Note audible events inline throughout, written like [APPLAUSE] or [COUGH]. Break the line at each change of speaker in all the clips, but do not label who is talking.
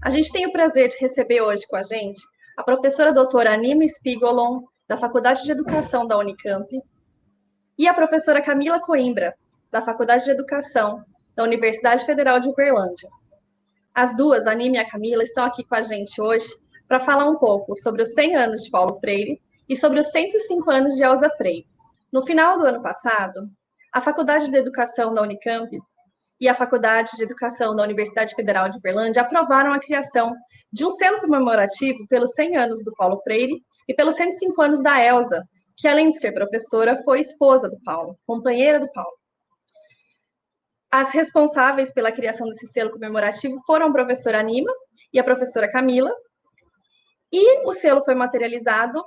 A gente tem o prazer de receber hoje com a gente a professora doutora Anima Spigolon, da Faculdade de Educação da Unicamp, e a professora Camila Coimbra, da Faculdade de Educação da Universidade Federal de Uberlândia. As duas, a Anima e a Camila, estão aqui com a gente hoje para falar um pouco sobre os 100 anos de Paulo Freire e sobre os 105 anos de Elza Freire. No final do ano passado, a Faculdade de Educação da Unicamp e a Faculdade de Educação da Universidade Federal de Uberlândia aprovaram a criação de um selo comemorativo pelos 100 anos do Paulo Freire e pelos 105 anos da Elsa, que além de ser professora, foi esposa do Paulo, companheira do Paulo. As responsáveis pela criação desse selo comemorativo foram a professora Anima e a professora Camila, e o selo foi materializado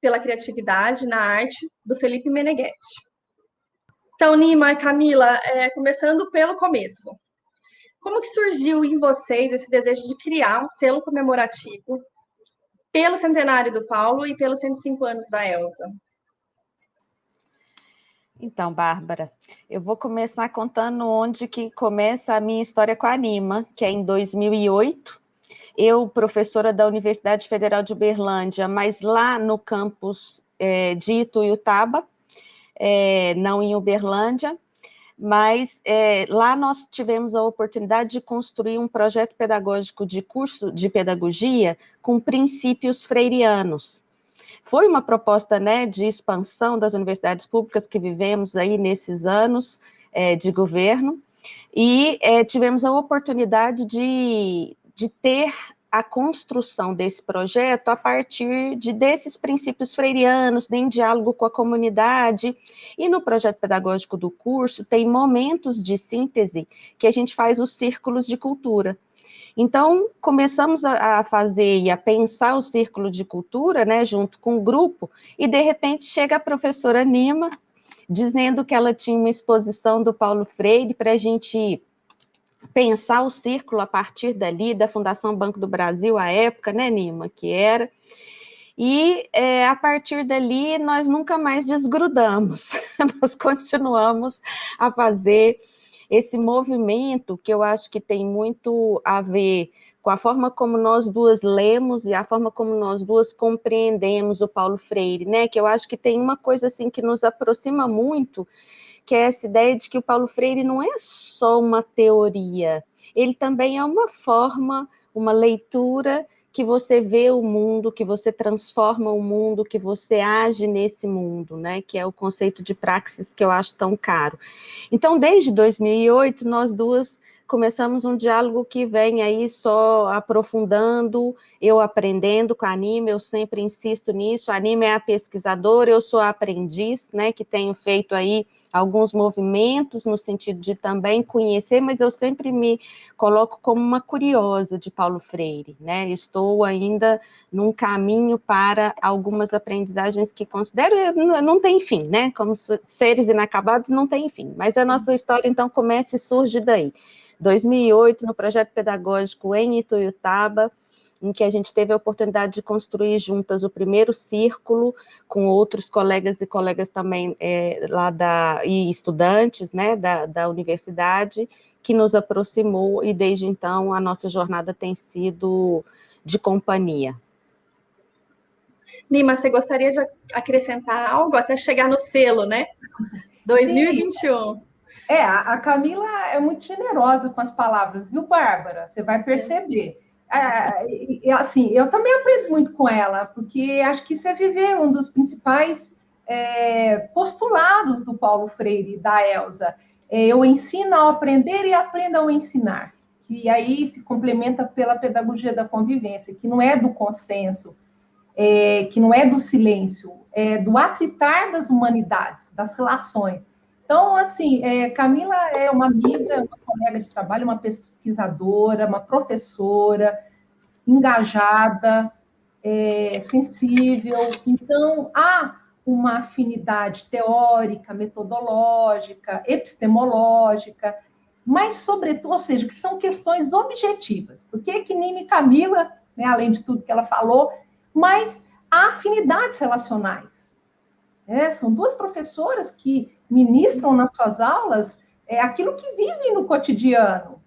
pela criatividade na arte do Felipe Meneghetti. Então, Nima e Camila, é, começando pelo começo. Como que surgiu em vocês esse desejo de criar um selo comemorativo pelo centenário do Paulo e pelos 105 anos da Elsa?
Então, Bárbara, eu vou começar contando onde que começa a minha história com a Anima, que é em 2008. Eu, professora da Universidade Federal de Uberlândia, mas lá no campus é, de Ituiutaba, é, não em Uberlândia, mas é, lá nós tivemos a oportunidade de construir um projeto pedagógico de curso de pedagogia com princípios freirianos. Foi uma proposta né, de expansão das universidades públicas que vivemos aí nesses anos é, de governo, e é, tivemos a oportunidade de, de ter a construção desse projeto a partir de desses princípios freirianos, em diálogo com a comunidade, e no projeto pedagógico do curso tem momentos de síntese que a gente faz os círculos de cultura. Então, começamos a, fazer e a pensar o círculo de cultura, né, junto com o grupo, e de repente chega a professora Nima, dizendo que ela tinha uma exposição do Paulo Freire para a gente pensar o círculo a partir dali, da Fundação Banco do Brasil, à época, né, Nima, que era, e é, a partir dali nós nunca mais desgrudamos, [LAUGHS] nós continuamos a fazer esse movimento que eu acho que tem muito a ver com a forma como nós duas lemos e a forma como nós duas compreendemos o Paulo Freire, né? Que eu acho que tem uma coisa assim que nos aproxima muito, que é essa ideia de que o Paulo Freire não é só uma teoria, ele também é uma forma, uma leitura que você vê o mundo, que você transforma o mundo, que você age nesse mundo, né? Que é o conceito de praxis que eu acho tão caro. Então, desde 2008, nós duas começamos um diálogo que vem aí só aprofundando, eu aprendendo com a Anime, eu sempre insisto nisso, a Anime é a pesquisadora, eu sou a aprendiz, né, que tenho feito aí alguns movimentos no sentido de também conhecer, mas eu sempre me coloco como uma curiosa de Paulo Freire, né, estou ainda num caminho para algumas aprendizagens que considero, não tem fim, né, como seres inacabados não tem fim, mas a nossa história então começa e surge daí. 2008, no projeto pedagógico em Ituiutaba, em que a gente teve a oportunidade de construir juntas o primeiro círculo, com outros colegas e colegas também é, lá da, e estudantes né, da, da universidade, que nos aproximou, e desde então a nossa jornada tem sido de companhia.
Nima, você gostaria de acrescentar algo até chegar no selo, né? 2021. Sim.
É, a Camila é muito generosa com as palavras, viu, Bárbara? Você vai perceber. É, é, assim, eu também aprendo muito com ela, porque acho que isso é viver um dos principais é, postulados do Paulo Freire, da Elsa. É, eu ensino ao aprender e aprendo ao ensinar. E aí se complementa pela pedagogia da convivência, que não é do consenso, é, que não é do silêncio, é do atritar das humanidades, das relações. Então, assim, é, Camila é uma amiga, uma colega de trabalho, uma pesquisadora, uma professora, engajada, é, sensível. Então, há uma afinidade teórica, metodológica, epistemológica, mas, sobretudo, ou seja, que são questões objetivas. Por que que Nime Camila, né, além de tudo que ela falou, mas há afinidades relacionais. Né? São duas professoras que ministram nas suas aulas é aquilo que vivem no cotidiano.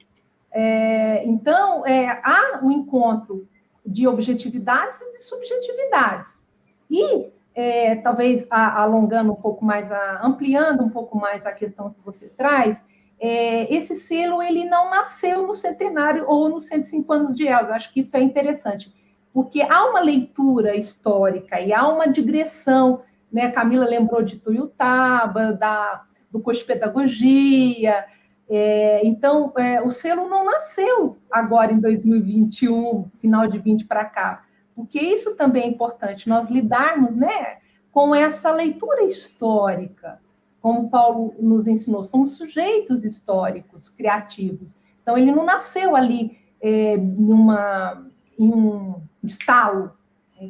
É, então, é, há um encontro de objetividades e de subjetividades. E, é, talvez a, alongando um pouco mais, a, ampliando um pouco mais a questão que você traz, é, esse selo ele não nasceu no centenário ou nos 105 anos de Elza. Acho que isso é interessante, porque há uma leitura histórica e há uma digressão. Né? Camila lembrou de Tuiutaba, da, do curso de pedagogia, é, então, é, o selo não nasceu agora em 2021, final de 20 para cá, porque isso também é importante, nós lidarmos né, com essa leitura histórica, como Paulo nos ensinou, somos sujeitos históricos, criativos. Então, ele não nasceu ali é, numa, em um estalo,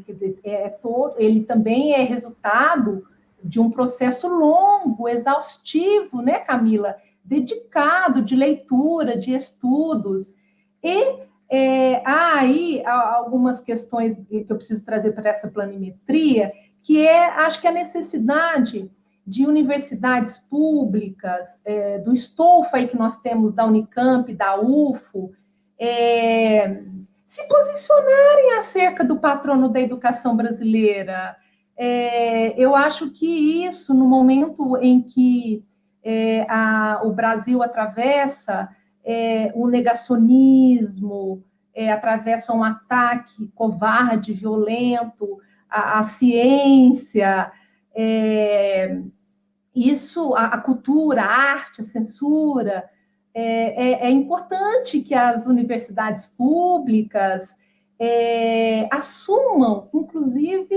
quer dizer, é, todo, ele também é resultado de um processo longo, exaustivo, né, Camila? dedicado de leitura, de estudos. E é, há aí algumas questões que eu preciso trazer para essa planimetria, que é, acho que a necessidade de universidades públicas, é, do estofo aí que nós temos da Unicamp, da UFO, é, se posicionarem acerca do patrono da educação brasileira. É, eu acho que isso, no momento em que é, a, o Brasil atravessa é, o negacionismo, é, atravessa um ataque covarde, violento à, à ciência, é, isso, a, a, cultura, a arte, a censura, é, é, é importante que as universidades públicas assumam, inclusive,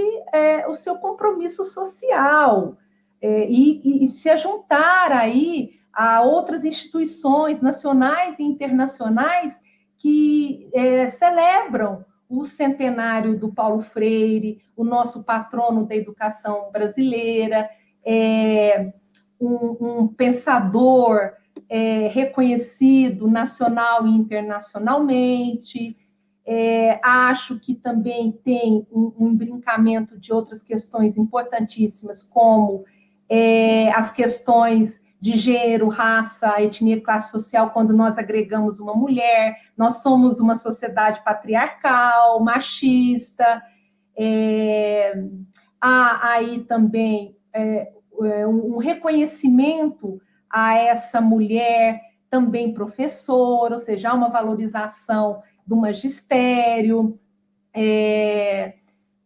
o seu compromisso social, é, e, e, se juntar aí a outras instituições nacionais e internacionais que é, celebram o centenário do Paulo Freire, o nosso patrono da educação brasileira, é, um, um, pensador é, reconhecido nacional e internacionalmente. É, acho que também tem um, um brincamento de outras questões importantíssimas, como é, as questões de gênero, raça, etnia, classe social, quando nós agregamos uma mulher, nós somos uma sociedade patriarcal, machista, é, há aí também é, é um reconhecimento a essa mulher também professora, ou seja, há uma valorização do magistério, é,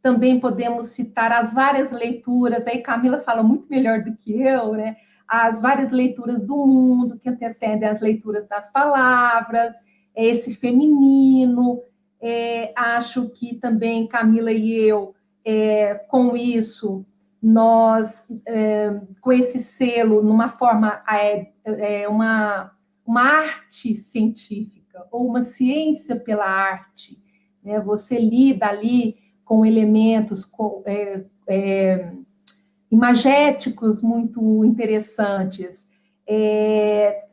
também podemos citar as várias leituras, aí Camila fala muito melhor do que eu, né? As várias leituras do mundo que antecedem as leituras das palavras, é esse feminino. É, acho que também Camila e eu, é, com isso, nós, é, com esse selo, numa forma, é, é, uma, uma arte científica, ou uma ciência pela arte, né? você lida ali com elementos com, é, é, imagéticos muito interessantes, é,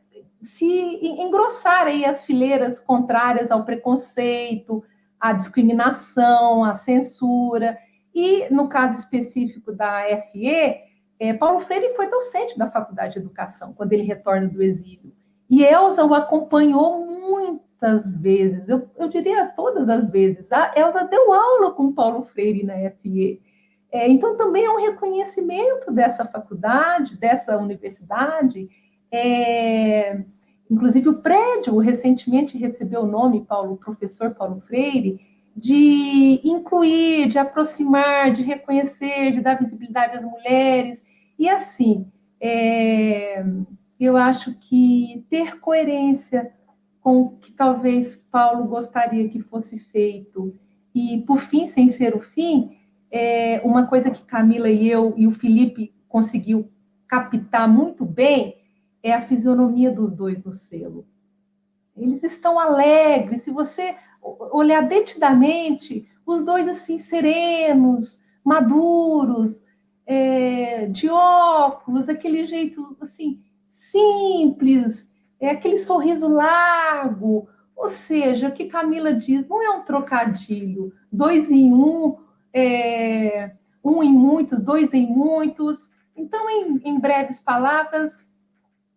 se engrossar aí as fileiras contrárias ao preconceito, à discriminação, à censura, e no caso específico da FE, é, Paulo Freire foi docente da Faculdade de Educação, quando ele retorna do exílio, e Elza o acompanhou muitas vezes, eu, eu diria todas as vezes. A Elsa deu aula com Paulo Freire na FE. É, então, também é um reconhecimento dessa faculdade, dessa universidade. É, inclusive, o prédio recentemente recebeu o nome, Paulo, professor Paulo Freire, de incluir, de aproximar, de reconhecer, de dar visibilidade às mulheres. E assim, é, eu acho que ter coerência com o que talvez Paulo gostaria que fosse feito. E, por fim, sem ser o fim, é uma coisa que Camila e eu e o Felipe conseguiu captar muito bem é a fisionomia dos dois no selo. Eles estão alegres. Se você olhar detidamente, os dois assim serenos, maduros, é, de óculos, aquele jeito assim simples, é aquele sorriso largo, ou seja, o que Camila diz não é um trocadilho, dois em um, é, um em muitos, dois em muitos. Então, em, em breves palavras,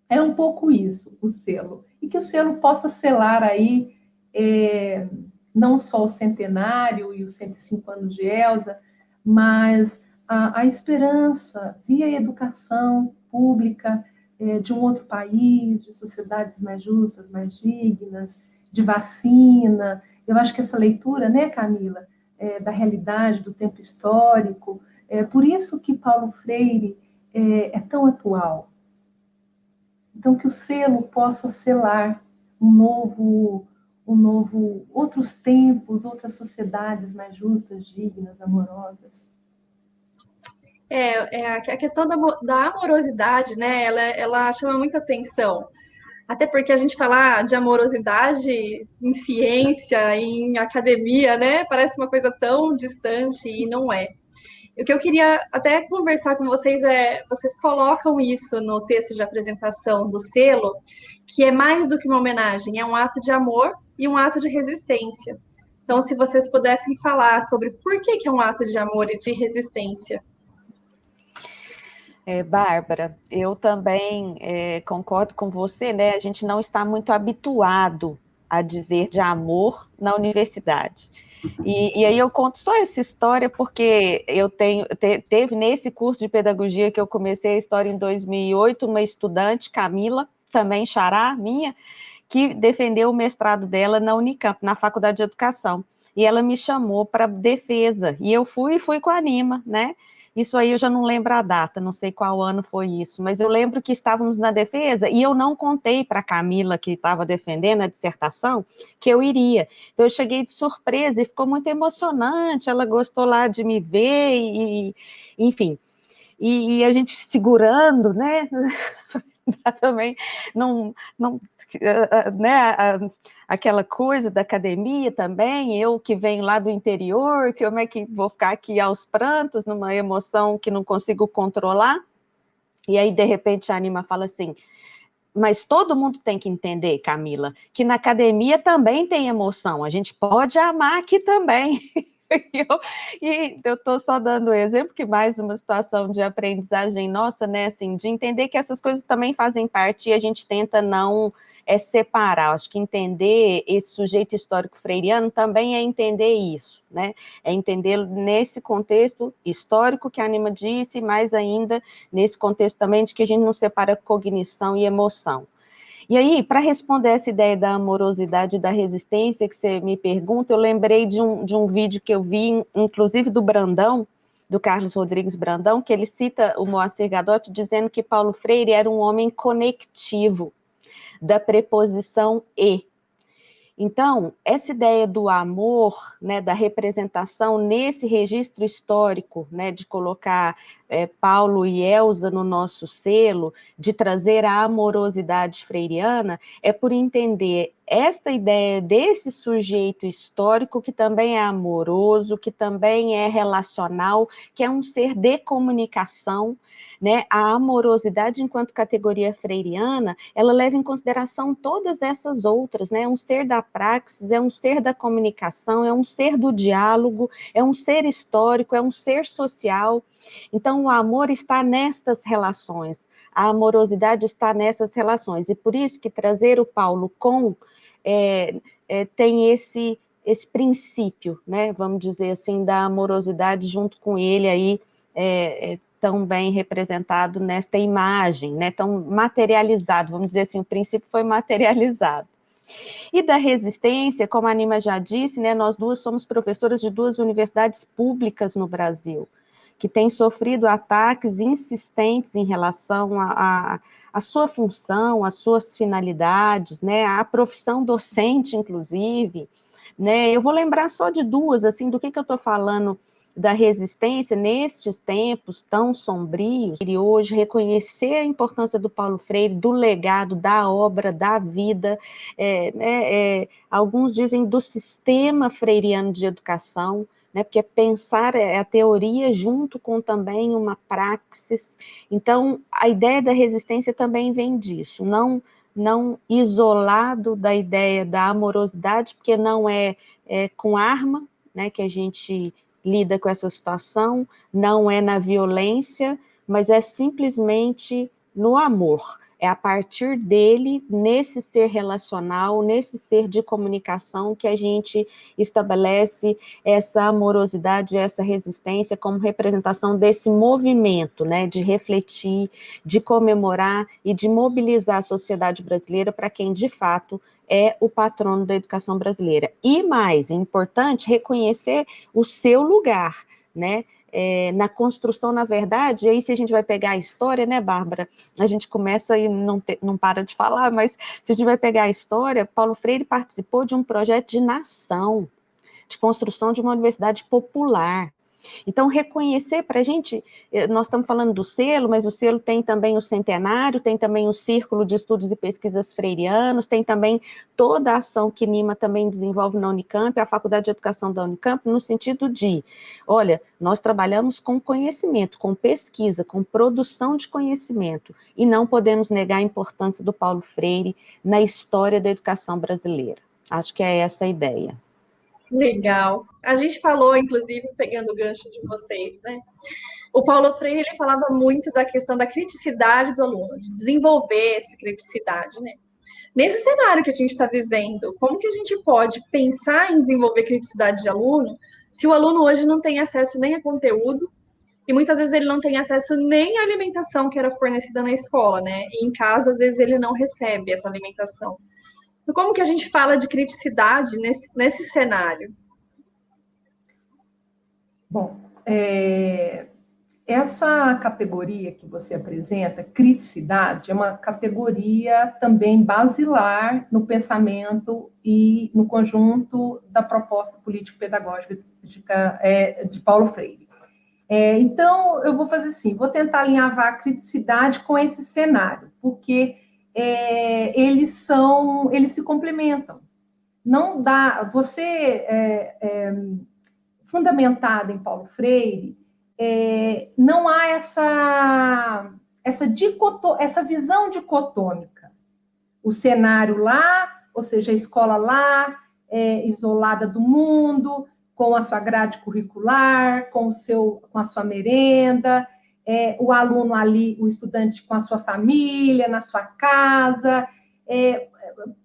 É um pouco isso, o selo. E que o selo possa selar aí é, não só o centenário e os 105 anos de Elsa, mas a, a esperança via educação pública é, de um outro país, de sociedades mais justas, mais dignas, de vacina. Eu acho que essa leitura, né, Camila, é, da realidade, do tempo histórico, é por isso que Paulo Freire é, é tão atual. Então, que o selo possa selar um novo um novo, outros tempos, outras sociedades mais justas, dignas, amorosas.
É, é a questão da, da amorosidade, né? Ela, ela chama muita atenção. Até porque a gente falar de amorosidade em ciência, em academia, né? Parece uma coisa tão distante e não é. O que eu queria até conversar com vocês é, vocês colocam isso no texto de apresentação do selo, que é mais do que uma homenagem, é um ato de amor e um ato de resistência. Então, se vocês pudessem falar sobre por que, que é um ato de amor e de resistência.
É, Bárbara, eu também é, concordo com você, né? A gente não está muito habituado a dizer de amor na universidade. E, e, aí eu conto só essa história porque eu tenho te, teve nesse curso de pedagogia que eu comecei a história em 2008 uma estudante Camila também xará minha que defendeu o mestrado dela na Unicamp, na Faculdade de Educação. E ela me chamou para defesa, e eu fui e fui com a Anima, né? Isso aí eu já não lembro a data, não sei qual ano foi isso, mas eu lembro que estávamos na defesa e eu não contei para a Camila, que estava defendendo a dissertação, que eu iria. Então eu cheguei de surpresa e ficou muito emocionante, ela gostou lá de me ver, e, enfim. E, e a gente segurando, né? [LAUGHS] [LAUGHS] também não, não né, aquela coisa da academia também, eu que venho lá do interior, que como é que vou ficar aqui aos prantos, numa emoção que não consigo controlar, e aí de repente a Anima fala assim, mas todo mundo tem que entender, Camila, que na academia também tem emoção, a gente pode amar aqui também. [LAUGHS] [LAUGHS] e eu estou só dando exemplo que mais uma situação de aprendizagem nossa, né, assim, de entender que essas coisas também fazem parte e a gente tenta não é, separar. Acho que entender esse sujeito histórico freiriano também é entender isso, né, é entender nesse contexto histórico que a Anima disse, mais ainda nesse contexto também de que a gente não separa cognição e emoção. E aí, para responder essa ideia da amorosidade e da resistência que você me pergunta, eu lembrei de um, de um vídeo que eu vi, inclusive do Brandão, do Carlos Rodrigues Brandão, que ele cita o Moacir Gadotti dizendo que Paulo Freire era um homem conectivo, da preposição e. Então, essa ideia do amor, né, da representação nesse registro histórico, né, de colocar é, Paulo e Elsa no nosso selo, de trazer a amorosidade freiriana, é por entender esta ideia desse sujeito histórico que também é amoroso, que também é relacional, que é um ser de comunicação, né? A amorosidade enquanto categoria freiriana, ela leva em consideração todas essas outras, né? É um ser da praxis, é um ser da comunicação, é um ser do diálogo, é um ser histórico, é um ser social. Então, o amor está nestas relações, a amorosidade está nessas relações, e por isso que trazer o Paulo com é, é, tem esse, esse princípio, né, vamos dizer assim, da amorosidade junto com ele aí, é, é, tão bem representado nesta imagem, né, tão materializado, vamos dizer assim, o princípio foi materializado. E da resistência, como a Anima já disse, né, nós duas somos professoras de duas universidades públicas no Brasil, que têm sofrido ataques insistentes em relação à sua função, às suas finalidades, né, a profissão docente, inclusive, né, eu vou lembrar só de duas, assim, do que, que eu estou falando da resistência nestes tempos tão sombrios, e hoje reconhecer a importância do Paulo Freire, do legado, da obra, da vida, é, né, é, alguns dizem do sistema freiriano de educação, né, porque pensar é a teoria junto com também uma praxis, então a ideia da resistência também vem disso, não, não isolado da ideia da amorosidade, porque não é, é com arma, né, que a gente lida com essa situação, não é na violência, mas é simplesmente no amor, É a partir dele, nesse ser relacional, nesse ser de comunicação, que a gente estabelece essa amorosidade, essa resistência como representação desse movimento, né, de refletir, de comemorar e de mobilizar a sociedade brasileira para quem de fato é o patrono da educação brasileira. E mais, é importante reconhecer o seu lugar, né? É, na construção, na verdade, e aí se a gente vai pegar a história, né, Bárbara, a gente começa e não, te, não para de falar, mas se a gente vai pegar a história, Paulo Freire participou de um projeto de nação, de construção de uma universidade popular, então, reconhecer para a gente, eh, nós estamos falando do selo, mas o selo tem também o centenário, tem também o Círculo de Estudos e Pesquisas Freirianos, tem também toda a ação que NIMA também desenvolve na Unicamp, a Faculdade de Educação da Unicamp, no sentido de, olha, nós trabalhamos com conhecimento, com pesquisa, com produção de conhecimento, e não podemos negar a importância do Paulo Freire na história da educação brasileira. Acho que é essa a ideia.
Legal. A gente falou, inclusive, pegando o gancho de vocês, né? O Paulo Freire ele falava muito da questão da criticidade do aluno, de desenvolver essa criticidade, né? Nesse cenário que a gente está vivendo, como que a gente pode pensar em desenvolver criticidade de aluno se o aluno hoje não tem acesso nem a conteúdo e muitas vezes ele não tem acesso nem à alimentação que era fornecida na escola, né? E em casa, às vezes, ele não recebe essa alimentação. Então, como que a gente fala de criticidade nesse, nesse cenário?
Bom, é, essa categoria que você apresenta, criticidade, é uma categoria também basilar no pensamento e no conjunto da proposta político-pedagógica é, de Paulo Freire. É, então, eu vou fazer assim, vou tentar alinhavar a criticidade com esse cenário, porque é, eles são, eles se complementam. Não dá, você é, é, fundamentada em Paulo Freire, é, não há essa essa dicoto, essa visão dicotômica. O cenário lá, ou seja, a escola lá, é, isolada do mundo, com a sua grade curricular, com o seu, com a sua merenda, é, o aluno ali, o estudante com a sua família, na sua casa. É,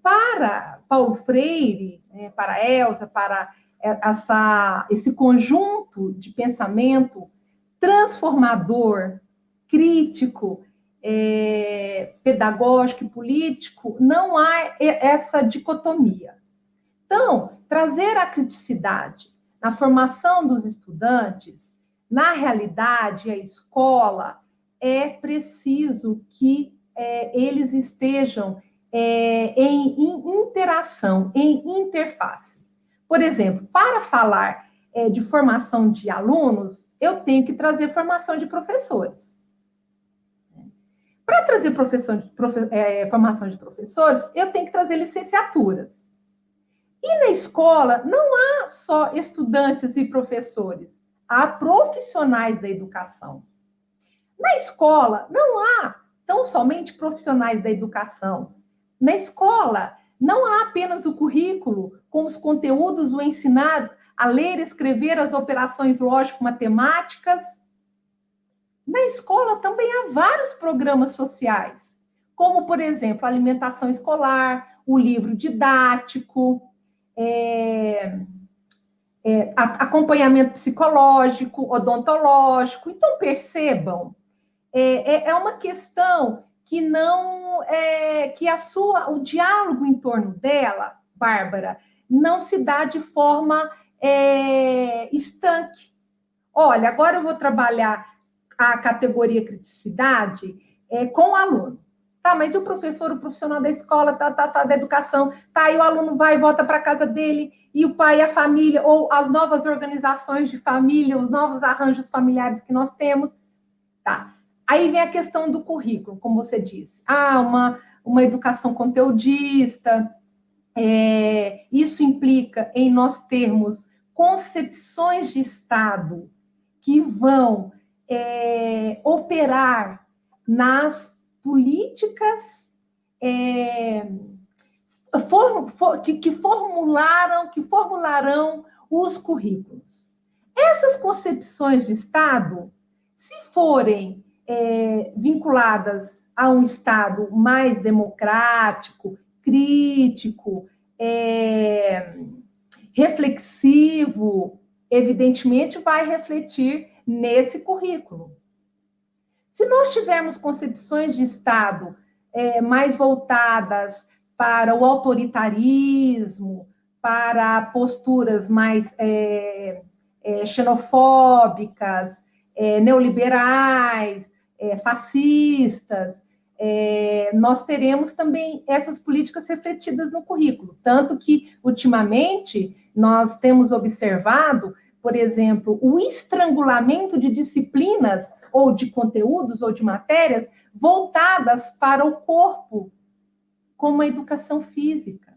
para Paulo Freire, é, para Elsa, para essa, esse conjunto de pensamento transformador, crítico, é, pedagógico e político, não há essa dicotomia. Então, trazer a criticidade na formação dos estudantes na realidade, a escola é preciso que é, eles estejam é, em, em, interação, em interface. Por exemplo, para falar é, de formação de alunos, eu tenho que trazer formação de professores. Para trazer profe, é, formação de professores, eu tenho que trazer licenciaturas. E na escola, não há só estudantes e professores há profissionais da educação. Na escola, não há tão somente profissionais da educação. Na escola, não há apenas o currículo com os conteúdos, o ensinar a ler, escrever as operações lógico-matemáticas. Na escola também há vários programas sociais, como, por exemplo, a alimentação escolar, o livro didático, é, é, acompanhamento psicológico, odontológico. Então, percebam, é, é, é uma questão que não é que a sua o diálogo em torno dela, Bárbara, não se dá de forma é, estanque. Olha, agora eu vou trabalhar a categoria criticidade é, com o aluno. Tá, mas o professor, o profissional da escola, tá, tá, tá, da educação, tá, aí o aluno vai e volta para casa dele, e o pai e a família, ou as novas organizações de família, os novos arranjos familiares que nós temos. Tá. Aí vem a questão do currículo, como você disse. Ah, uma, uma educação conteudista. É, isso implica em nós termos concepções de Estado que vão é, operar nas políticas é, for, for, que, que formularam, que formularão os currículos. Essas concepções de Estado, se forem é, vinculadas a um Estado mais democrático, crítico, é, reflexivo, evidentemente vai refletir nesse currículo. Se nós tivermos concepções de Estado é, mais voltadas para o autoritarismo, para posturas mais é, é, xenofóbicas, é, neoliberais, é, fascistas, é, nós teremos também essas políticas refletidas no currículo. Tanto que, ultimamente, nós temos observado, por exemplo, o estrangulamento de disciplinas ou de conteúdos ou de matérias voltadas para o corpo, como a educação física.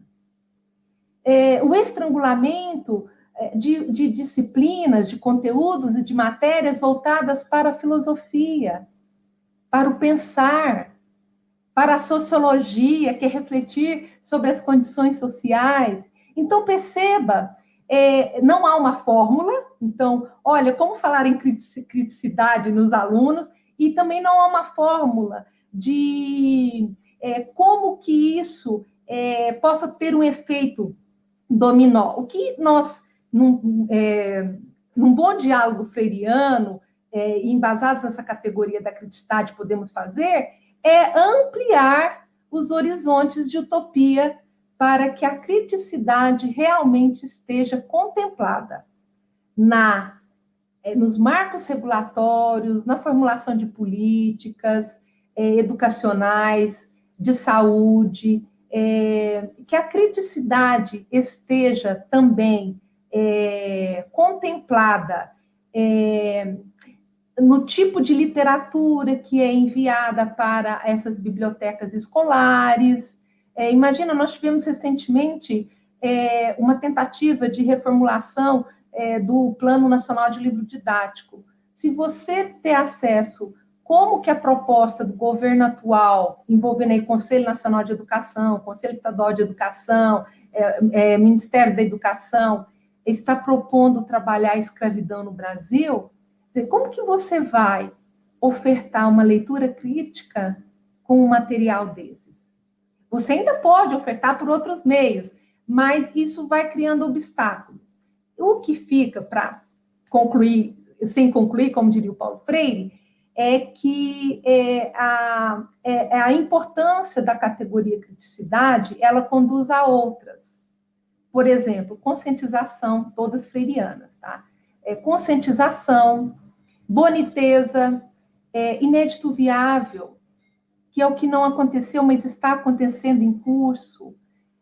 É, o estrangulamento é, de, de disciplinas, de conteúdos e de matérias voltadas para a filosofia, para o pensar, para a sociologia, que é refletir sobre as condições sociais. Então, perceba, é, não há uma fórmula. Então, olha, como falar em criticidade nos alunos, e também não há uma fórmula de é, como que isso é, possa ter um efeito dominó. O que nós, num, é, num bom diálogo freiriano, é, embasados nessa categoria da criticidade, podemos fazer é ampliar os horizontes de utopia para que a criticidade realmente esteja contemplada na é, nos marcos regulatórios, na formulação de políticas é, educacionais, de saúde, é, que a criticidade esteja também é, contemplada é, no tipo de literatura que é enviada para essas bibliotecas escolares. É, imagina, nós tivemos recentemente é, uma tentativa de reformulação é, do Plano Nacional de Livro Didático. Se você ter acesso como que a proposta do governo atual, envolvendo aí Conselho Nacional de Educação, Conselho Estadual de Educação, é, é, Ministério da Educação, está propondo trabalhar a escravidão no Brasil, como que você vai ofertar uma leitura crítica com um material desses? Você ainda pode ofertar por outros meios, mas isso vai criando obstáculo. O que fica para concluir, sem concluir, como diria o Paulo Freire, é que é, a, é, é a importância da categoria criticidade, ela conduz a outras. Por exemplo, conscientização, todas freirianas, tá? É, conscientização, boniteza, é, inédito viável, que é o que não aconteceu, mas está acontecendo em curso,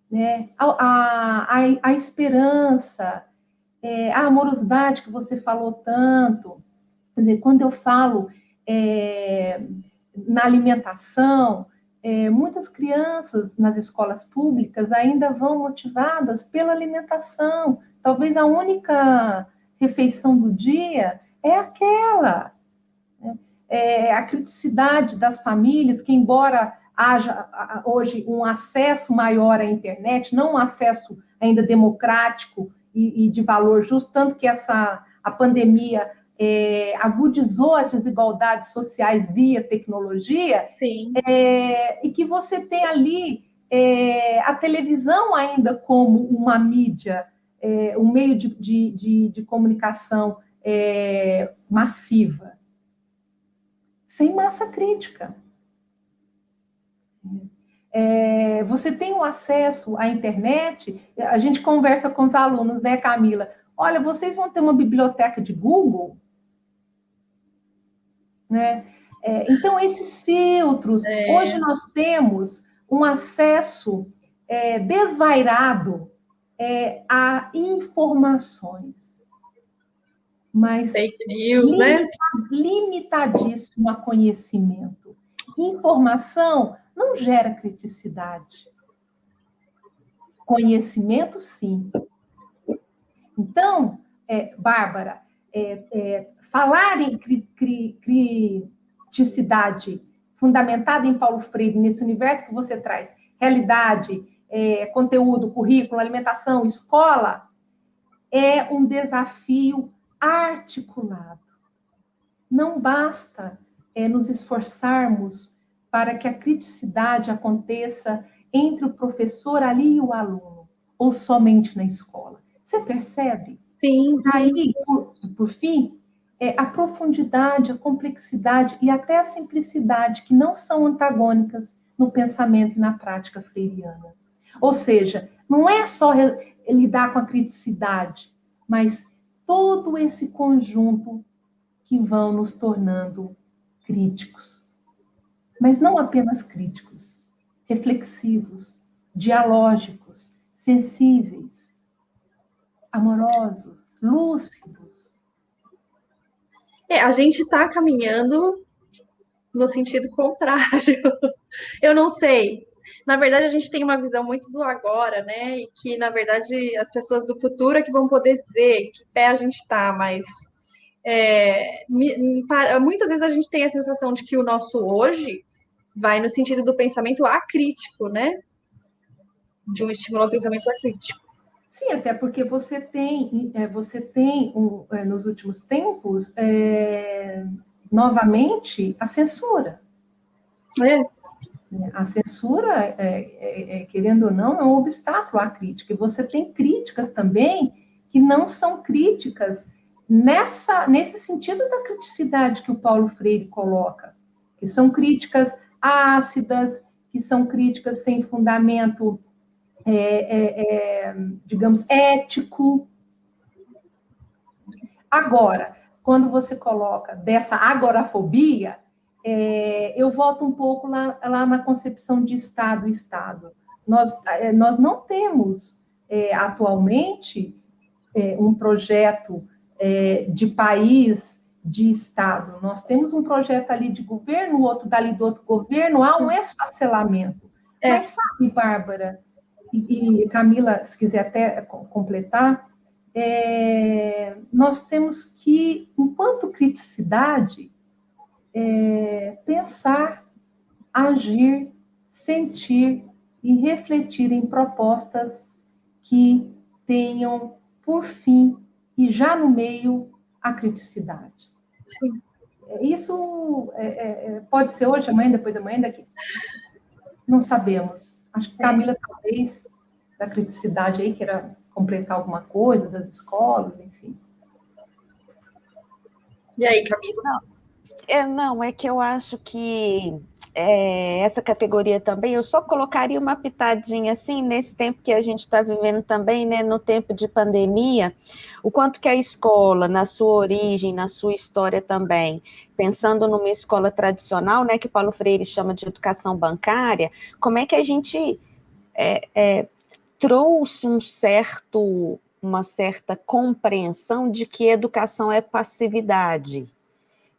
né? a, a, a, esperança, é, a amorosidade que você falou tanto. Quer dizer, quando eu falo é, na alimentação, é, muitas crianças nas escolas públicas ainda vão motivadas pela alimentação. Talvez a única refeição do dia é aquela. É a criticidade das famílias, que embora haja hoje um acesso maior à internet, não um acesso ainda democrático e, e de valor justo, tanto que essa a pandemia é, agudizou as desigualdades sociais via tecnologia,
Sim.
É, e que você tem ali é, a televisão ainda como uma mídia, é, um meio de, de, de, de comunicação é, massiva, sem massa crítica. É, você tem o acesso à internet, a gente conversa com os alunos, né, Camila? Olha, vocês vão ter uma biblioteca de Google? Né? É, então, esses filtros, é. hoje nós temos um acesso é, desvairado é, a informações mas
Fake news, né?
limitadíssimo a conhecimento. Informação não gera criticidade. Conhecimento, sim. Então, é, Bárbara, é, é, falar em cri, cri, criticidade fundamentada em Paulo Freire, nesse universo que você traz, realidade, é, conteúdo, currículo, alimentação, escola, é um desafio articulado. Não basta é, nos esforçarmos para que a criticidade aconteça entre o professor ali e o aluno, ou somente na escola. Você percebe?
Sim, sim.
Aí, por, por fim, é, a profundidade, a complexidade e até a simplicidade, que não são antagônicas no pensamento e na prática freiriana. Ou seja, não é só lidar com a criticidade, mas todo esse conjunto que vão nos tornando críticos. Mas não apenas críticos, reflexivos, dialógicos, sensíveis, amorosos, lúcidos.
É, a gente está caminhando no sentido contrário. [LAUGHS] Eu não sei. Na verdade, a gente tem uma visão muito do agora, né? E que, na verdade, as pessoas do futuro é que vão poder dizer que pé a gente está, mas é, muitas vezes a gente tem a sensação de que o nosso hoje vai no sentido do pensamento acrítico, né? De um estímulo ao pensamento acrítico.
Sim, até porque você tem, é, você tem é, nos últimos tempos, é, novamente, a censura. É. A censura, é, é, é, querendo ou não, é um obstáculo à crítica. E você tem críticas também que não são críticas nessa, nesse sentido da criticidade que o Paulo Freire coloca, que são críticas ácidas, que são críticas sem fundamento, é, é, é, digamos, ético. Agora, quando você coloca dessa agorafobia, é, eu volto um pouco lá, lá na concepção de Estado-Estado. Nós, é, nós não temos é, atualmente um projeto é, de país, de Estado. Nós temos um projeto ali de governo, outro dali do outro governo, há um esfacelamento. É. Mas sabe, Bárbara, e, e, Camila, se quiser até completar, é, nós temos que, enquanto criticidade, é, pensar, agir, sentir e refletir em propostas que tenham, por fim, e já no meio a criticidade. Sim. Isso é, é, é, pode ser hoje, amanhã, depois da manhã, daqui. Não sabemos. Acho que Camila, talvez, da criticidade aí, queira completar alguma coisa, das escolas, enfim.
E aí, Camila?
É, não, é que eu acho que é, essa categoria também, eu só colocaria uma pitadinha assim, nesse tempo que a gente está vivendo também, né, no tempo de pandemia, o quanto que a escola, na sua origem, na sua história também, pensando numa escola tradicional, né, que Paulo Freire chama de educação bancária, como é que a gente é, é, trouxe um certo, uma certa compreensão de que educação é passividade,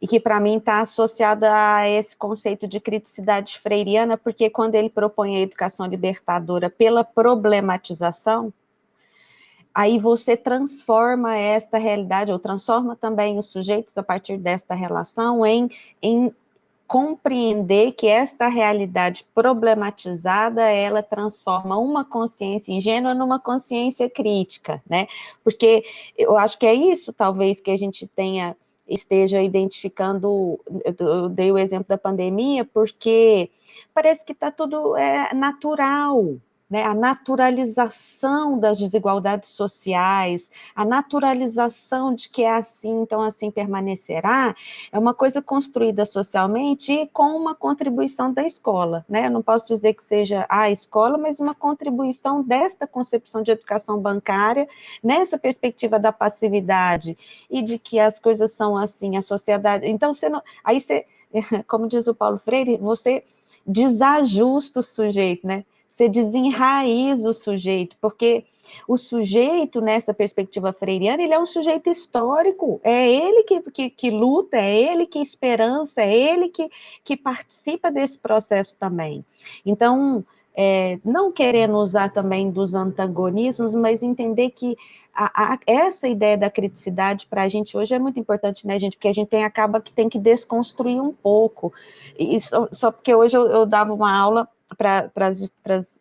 e que para mim está associada a esse conceito de criticidade freiriana, porque quando ele propõe a educação libertadora pela problematização, aí você transforma esta realidade, ou transforma também os sujeitos a partir desta relação em, em compreender que esta realidade problematizada, ela transforma uma consciência ingênua numa consciência crítica, né? Porque eu acho que é isso, talvez, que a gente tenha esteja identificando, eu dei o exemplo da pandemia, porque parece que está tudo é, natural, né, a naturalização das desigualdades sociais, a naturalização de que é assim, então assim permanecerá, é uma coisa construída socialmente e com uma contribuição da escola, né? Eu não posso dizer que seja a escola, mas uma contribuição desta concepção de educação bancária, nessa perspectiva da passividade e de que as coisas são assim, a sociedade. Então, você não, aí você, [LAUGHS] como diz o Paulo Freire, você desajusta o sujeito, né? Você desenraiza o sujeito, porque o sujeito, nessa perspectiva freiriana, ele é um sujeito histórico, é ele que, que, que luta, é ele que esperança, é ele que, que participa desse processo também. Então, é, não querendo usar também dos antagonismos, mas entender que a, a, essa ideia da criticidade para a gente hoje é muito importante, né, gente? Porque a gente tem, acaba que tem que desconstruir um pouco. E só, só porque hoje eu, eu dava uma aula para as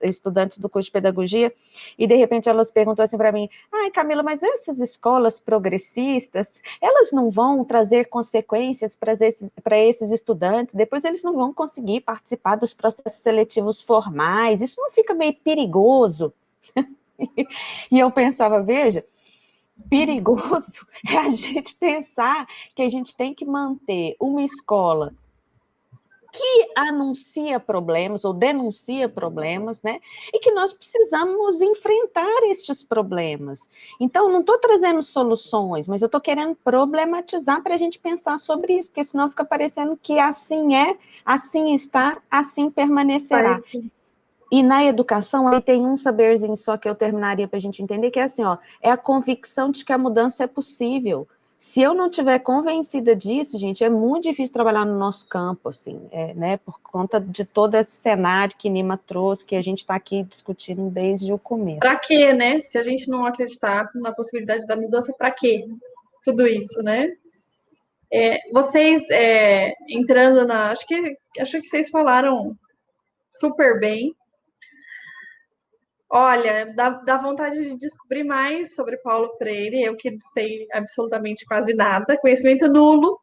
estudantes do curso de pedagogia, e de repente elas perguntam assim para mim: ai, Camila, mas essas escolas progressistas, elas não vão trazer consequências para esses, esses estudantes, depois eles não vão conseguir participar dos processos seletivos formais, isso não fica meio perigoso? [LAUGHS] e eu pensava, veja, perigoso [LAUGHS] é a gente pensar que a gente tem que manter uma escola que anuncia problemas ou denuncia problemas, né? E que nós precisamos enfrentar estes problemas. Então, não estou trazendo soluções, mas eu estou querendo problematizar para a gente pensar sobre isso, porque senão fica parecendo que assim é, assim está, assim permanecerá. Parece. E na educação, aí tem um saberzinho só que eu terminaria para a gente entender, que é assim, ó, é a convicção de que a mudança é possível. Se eu não tiver convencida disso, gente, é muito difícil trabalhar no nosso campo, assim, é, né, por conta de todo esse cenário que Nima trouxe, que a gente está aqui discutindo desde o começo.
Para quê, né? Se a gente não acreditar na possibilidade da mudança, para quê? Tudo isso, né? É, vocês é, entrando na, acho que acho que vocês falaram super bem Olha, dá, dá vontade de descobrir mais sobre Paulo Freire, eu que sei absolutamente quase nada, conhecimento nulo,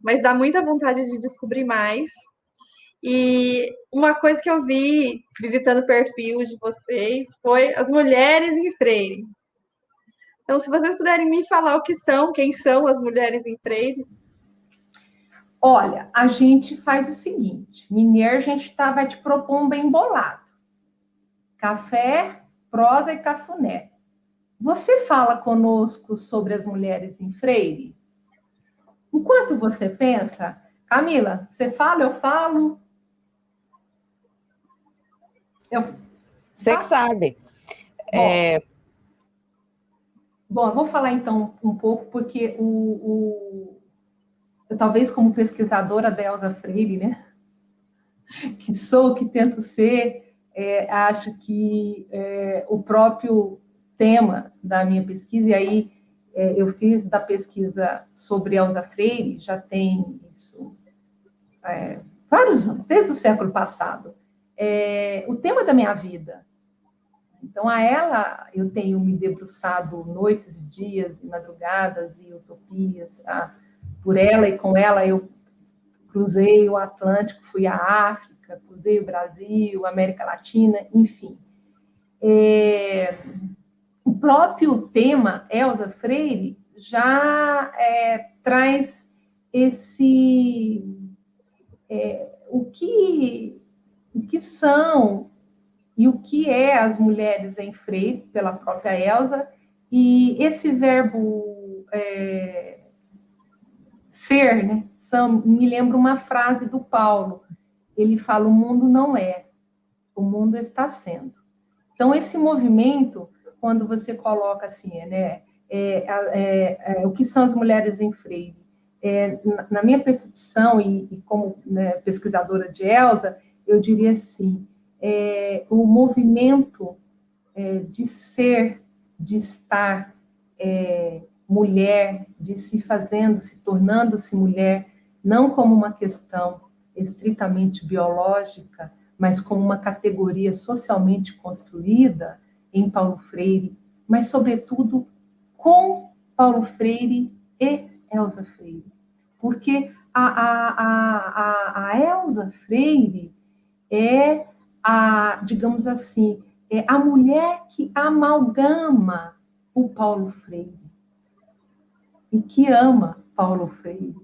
mas dá muita vontade de descobrir mais. E uma coisa que eu vi visitando o perfil de vocês foi as mulheres em Freire. Então, se vocês puderem me falar o que são, quem são as mulheres em Freire.
Olha, a gente faz o seguinte: Mineiro, a gente tá, vai te propor um bem bolado Café, Prosa e Cafuné. Você fala conosco sobre as mulheres em Freire? Enquanto você pensa, Camila, você fala, eu falo.
Eu... Você que sabe.
Bom, é... bom, eu vou falar então um pouco, porque o, o... Eu, talvez como pesquisadora da Elza Freire, né? [LAUGHS] Que sou, que tento ser, é, acho que é, o próprio tema da minha pesquisa, e aí é, eu fiz da pesquisa sobre Elza Freire, já tem isso é, vários anos, desde o século passado, é, o tema da minha vida. Então, a ela eu tenho me debruçado noites e dias, e madrugadas e utopias. Tá? Por ela e com ela eu cruzei o Atlântico, fui à África, África, cruzei o Brasil, América Latina, enfim. É, o próprio tema Elza Freire já é, traz esse é, o que o que são e o que é as mulheres em Freire pela própria Elza e esse verbo é, ser, né? São, me lembra uma frase do Paulo ele fala: o mundo não é, o mundo está sendo. Então, esse movimento, quando você coloca assim, né, é, é, é, o que são as mulheres em freire? É, na minha percepção, e, e como né, pesquisadora de Elsa, eu diria assim: é, o movimento é, de ser, de estar mulher, de se fazendo, se tornando-se mulher, não como uma questão estritamente biológica, mas com uma categoria socialmente construída em Paulo Freire, mas, sobretudo, com Paulo Freire e Elza Freire. Porque a, a, a, a, Elza Freire é a, digamos assim, é a mulher que amalgama o Paulo Freire e que ama Paulo Freire.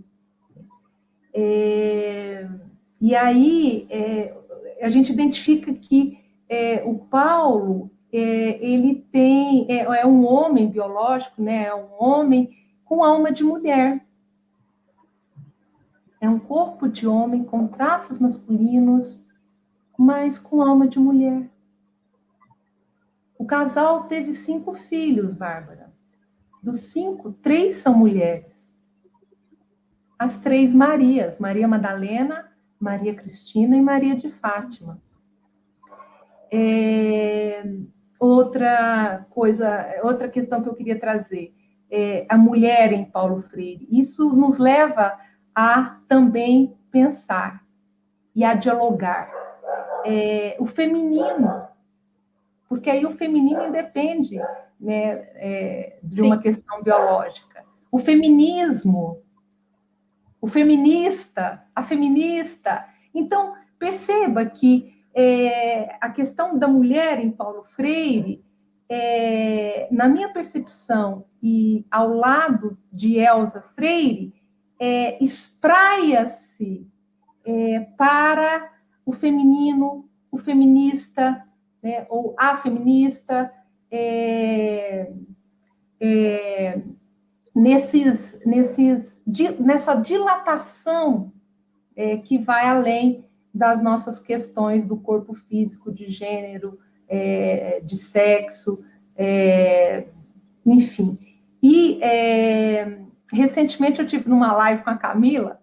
É, e aí é, a gente identifica que é, o Paulo é, ele tem é, é, um homem biológico, né? É um homem com alma de mulher. É um corpo de homem com traços masculinos, mas com alma de mulher. O casal teve cinco filhos, Bárbara. Dos cinco, três são mulheres as três Marias, Maria Madalena, Maria Cristina e Maria de Fátima. É, outra coisa, outra questão que eu queria trazer, é a mulher em Paulo Freire. Isso nos leva a também pensar e a dialogar. é, o feminino, porque aí o feminino independe né, é, de Sim. uma questão biológica. O feminismo, o feminista, a feminista. Então, perceba que é, a questão da mulher em Paulo Freire, é, na minha percepção, e ao lado de Elsa Freire, é, espraia-se é, para o feminino, o feminista, né, ou a feminista, é, nesses, nesses, nessa dilatação é, que vai além das nossas questões do corpo físico, de gênero, é, de sexo, é, enfim. E é, recentemente eu tive numa live com a Camila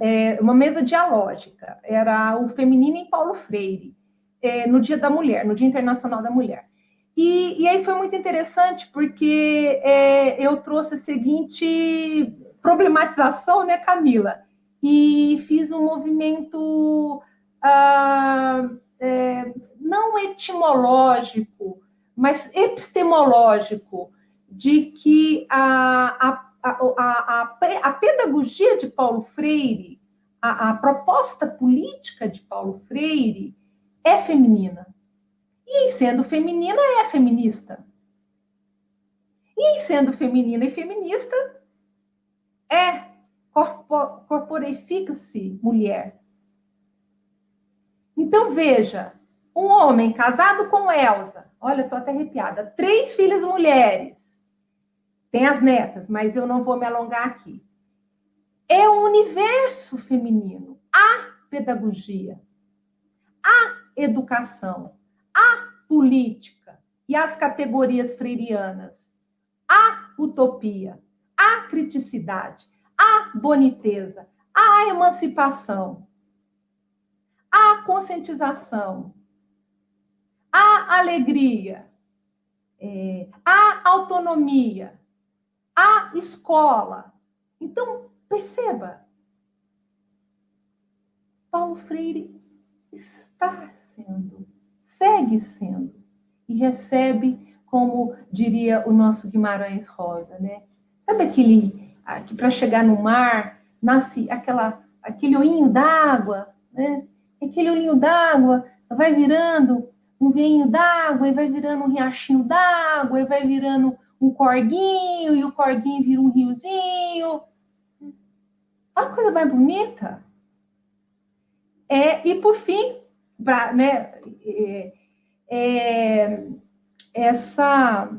é, uma mesa dialógica, era o feminino em Paulo Freire, é, no Dia da Mulher, no Dia Internacional da Mulher. E, e aí foi muito interessante porque é, eu trouxe a seguinte problematização, né, Camila? E fiz um movimento ah, é, não etimológico, mas epistemológico, de que a, a a, a, a, pedagogia de Paulo Freire, a, a proposta política de Paulo Freire é feminina. E sendo feminina, é feminista. E sendo feminina e feminista, é corporifica-se mulher. Então, veja, um homem casado com Elsa, olha, estou até arrepiada, três filhas mulheres, tem as netas, mas eu não vou me alongar aqui. É o universo feminino, a pedagogia, a educação, a política e as categorias freirianas, a utopia, a criticidade, a boniteza, a emancipação, a conscientização, a alegria, é, a autonomia, a escola. Então, perceba, Paulo Freire está sendo, segue sendo, e recebe, como diria o nosso Guimarães Rosa, né? Sabe aquele que para chegar no mar nasce aquela, aquele olhinho d'água, né? Aquele olhinho d'água vai virando um veinho d'água, e vai virando um riachinho d'água, e vai virando um corguinho, e o corguinho vira um riozinho. Olha a coisa mais bonita. É, e por fim, pra, né, é, é, essa.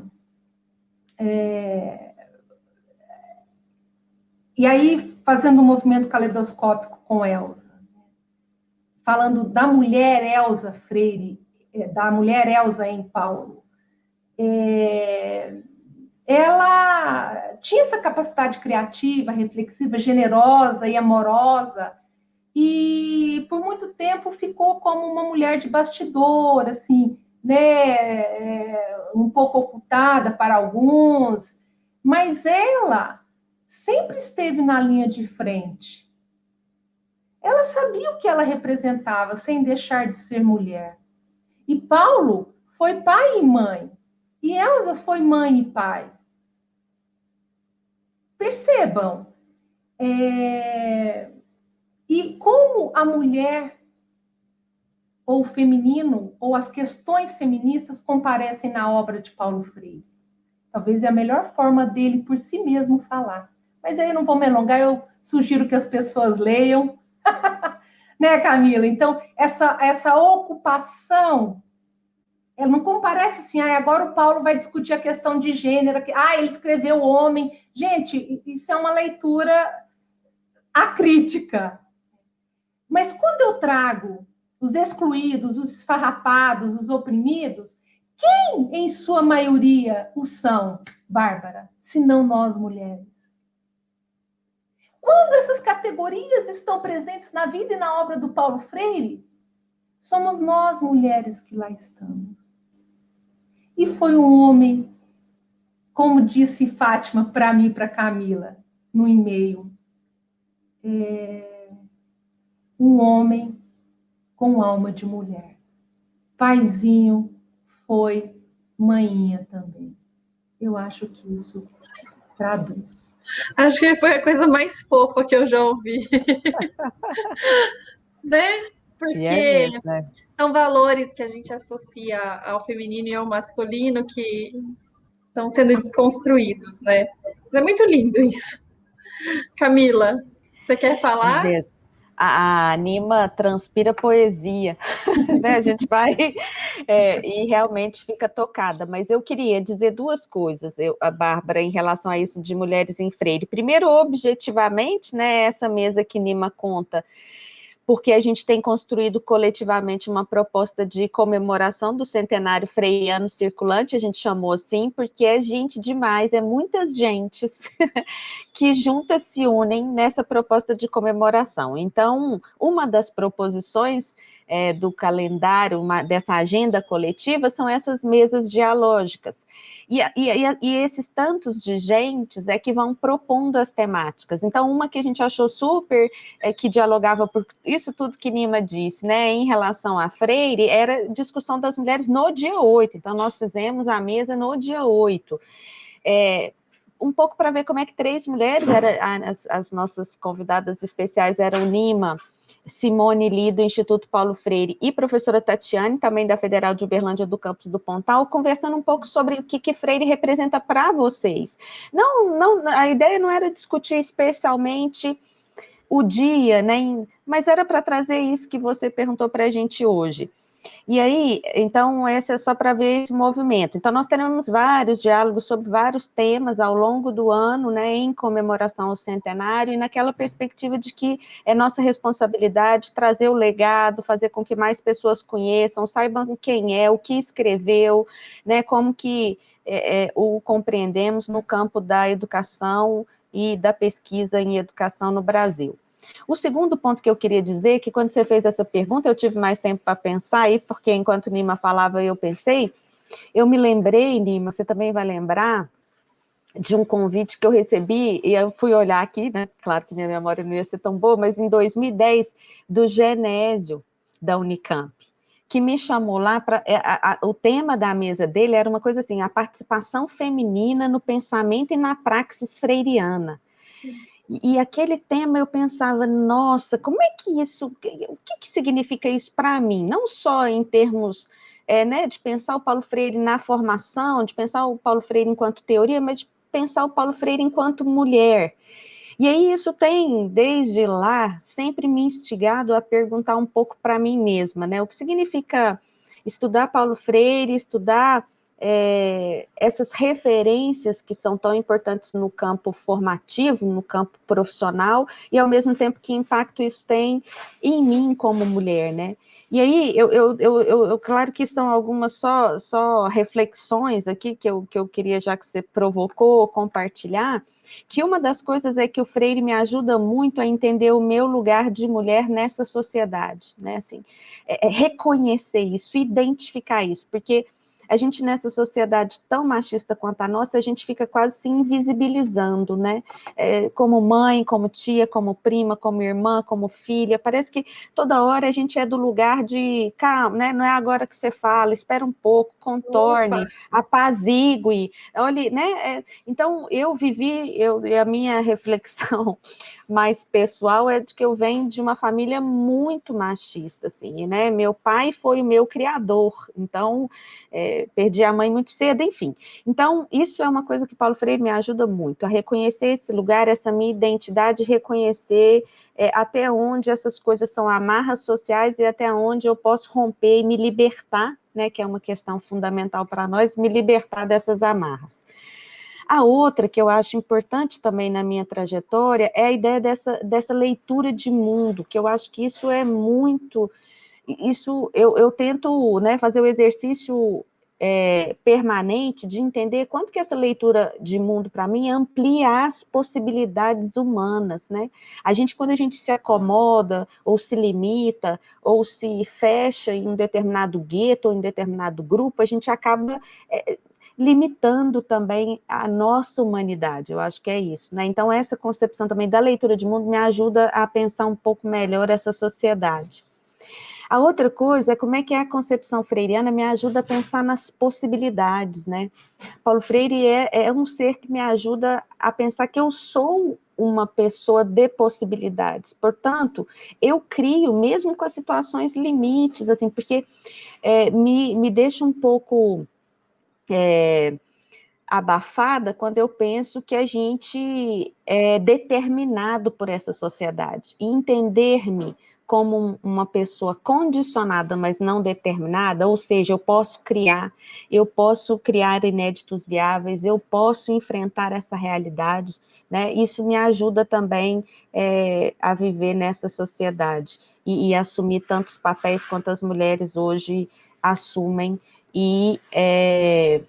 É, e aí, fazendo um movimento caleidoscópico com Elsa, falando da mulher Elsa Freire, é, da mulher Elsa em Paulo. É, ela tinha essa capacidade criativa, reflexiva, generosa e amorosa, e por muito tempo ficou como uma mulher de bastidor, assim, né, é, um pouco ocultada para alguns, mas ela sempre esteve na linha de frente. Ela sabia o que ela representava sem deixar de ser mulher. E Paulo foi pai e mãe. E Elsa foi mãe e pai. Percebam. É... E como a mulher, ou o feminino, ou as questões feministas comparecem na obra de Paulo Freire. Talvez é a melhor forma dele por si mesmo falar. Mas aí não vou me alongar, eu sugiro que as pessoas leiam. [LAUGHS] né, Camila? Então, essa, essa ocupação ela não comparece assim, ah, agora o Paulo vai discutir a questão de gênero, que, ah, ele escreveu homem. Gente, isso é uma leitura acrítica. Mas quando eu trago os excluídos, os esfarrapados, os oprimidos, quem, em sua maioria, o são, Bárbara, se não nós mulheres? Quando essas categorias estão presentes na vida e na obra do Paulo Freire, somos nós mulheres que lá estamos. E foi um homem, como disse Fátima para mim e para Camila, no e-mail, é, um homem com alma de mulher. Paizinho foi manhinha também. Eu acho que isso traduz.
Acho que foi a coisa mais fofa que eu já ouvi. [LAUGHS] né? Porque é mesmo, né? são valores que a gente associa ao feminino e ao masculino que estão sendo desconstruídos, né? É muito lindo isso. Camila, você quer falar? É
a Anima transpira poesia, [LAUGHS] né? A gente vai é, e realmente fica tocada. Mas eu queria dizer duas coisas, eu, a Bárbara, em relação a isso de mulheres em freire. Primeiro, objetivamente, né? Essa mesa que Nima conta porque a gente tem construído coletivamente uma proposta de comemoração do centenário freiano circulante, a gente chamou assim, porque é gente demais, é muitas gentes [LAUGHS] que juntas se unem nessa proposta de comemoração. Então, uma das proposições é, do calendário, uma, dessa agenda coletiva, são essas mesas dialógicas. E, e, e, esses tantos de gentes é que vão propondo as temáticas. Então, uma que a gente achou super, é, que dialogava por isso tudo que Nima disse, né, em relação a Freire, era discussão das mulheres no dia 8. Então, nós fizemos a mesa no dia 8. É, um pouco para ver como é que três mulheres, era, as, as nossas convidadas especiais eram Nima, Simone Li, do Instituto Paulo Freire, e professora Tatiane, também da Federal de Uberlândia, do campus do Pontal, conversando um pouco sobre o que, que Freire representa para vocês. Não, não, a ideia não era discutir especialmente o dia, né, mas era para trazer isso que você perguntou para a gente hoje. E aí, então, esse é só para ver esse movimento. Então, nós teremos vários diálogos sobre vários temas ao longo do ano, né, em comemoração ao centenário, e naquela perspectiva de que é nossa responsabilidade trazer o legado, fazer com que mais pessoas conheçam, saibam quem é, o que escreveu, né, como que é, é, o compreendemos no campo da educação e da pesquisa em educação no Brasil. O segundo ponto que eu queria dizer, que quando você fez essa pergunta, eu tive mais tempo para pensar, aí, porque enquanto Nima falava, eu pensei, eu me lembrei, Nima, você também vai lembrar, de um convite que eu recebi, e eu fui olhar aqui, né, claro que minha memória não ia ser tão boa, mas em 2010, do Genésio, da Unicamp, que me chamou lá para. É, o tema da mesa dele era uma coisa assim: a participação feminina no pensamento e na praxis freiriana. E, aquele tema eu pensava, nossa, como é que isso, o que, que significa isso para mim? Não só em termos é, né, de pensar o Paulo Freire na formação, de pensar o Paulo Freire enquanto teoria, mas de pensar o Paulo Freire enquanto mulher. E aí isso tem, desde lá, sempre me instigado a perguntar um pouco para mim mesma, né? O que significa estudar Paulo Freire, estudar é, essas referências que são tão importantes no campo formativo, no campo profissional, e ao mesmo tempo que impacto isso tem em mim como mulher, né? E aí, eu, eu, eu, eu claro que são algumas só, só reflexões aqui que eu, que eu queria, já que você provocou, compartilhar, que uma das coisas é que o Freire me ajuda muito a entender o meu lugar de mulher nessa sociedade, né? Assim, é, é reconhecer isso, identificar isso, porque a gente nessa sociedade tão machista quanto a nossa, a gente fica quase se invisibilizando, né? É, como mãe, como tia, como prima, como irmã, como filha. Parece que toda hora a gente é do lugar de calma, né? Não é agora que você fala, espera um pouco, contorne, Opa. apazigue, olhe, né? É, então eu vivi, eu, a minha [LAUGHS] reflexão mais pessoal é de que eu venho de uma família muito machista, assim, né? Meu pai foi o meu criador, então perdi a mãe muito cedo, enfim. Então, isso é uma coisa que Paulo Freire me ajuda muito, a reconhecer esse lugar, essa minha identidade, reconhecer é, até onde essas coisas são amarras sociais e até onde eu posso romper e me libertar, né? Que é uma questão fundamental para nós, me libertar dessas amarras. A outra que eu acho importante também na minha trajetória é a ideia dessa, dessa leitura de mundo, que eu acho que isso é muito. Isso eu, eu tento né, fazer o exercício é, permanente de entender quanto que essa leitura de mundo para mim amplia as possibilidades humanas, né? A gente quando a gente se acomoda ou se limita ou se fecha em um determinado gueto ou em determinado grupo, a gente acaba é, limitando também a nossa humanidade, eu acho que é isso, né? Então, essa concepção também da leitura de mundo me ajuda a pensar um pouco melhor essa sociedade. A outra coisa é como é que a concepção freiriana me ajuda a pensar nas possibilidades, né? Paulo Freire é, é um ser que me ajuda a pensar que eu sou uma pessoa de possibilidades. Portanto, eu crio, mesmo com as situações limites, assim, porque é, me, me deixa um pouco é, abafada quando eu penso que a gente é determinado por essa sociedade. E entender-me como uma pessoa condicionada, mas não determinada, ou seja, eu posso criar, eu posso criar inéditos viáveis, eu posso enfrentar essa realidade, né? Isso me ajuda também é, a viver nessa sociedade e, e, assumir tantos papéis quanto as mulheres hoje assumem e é,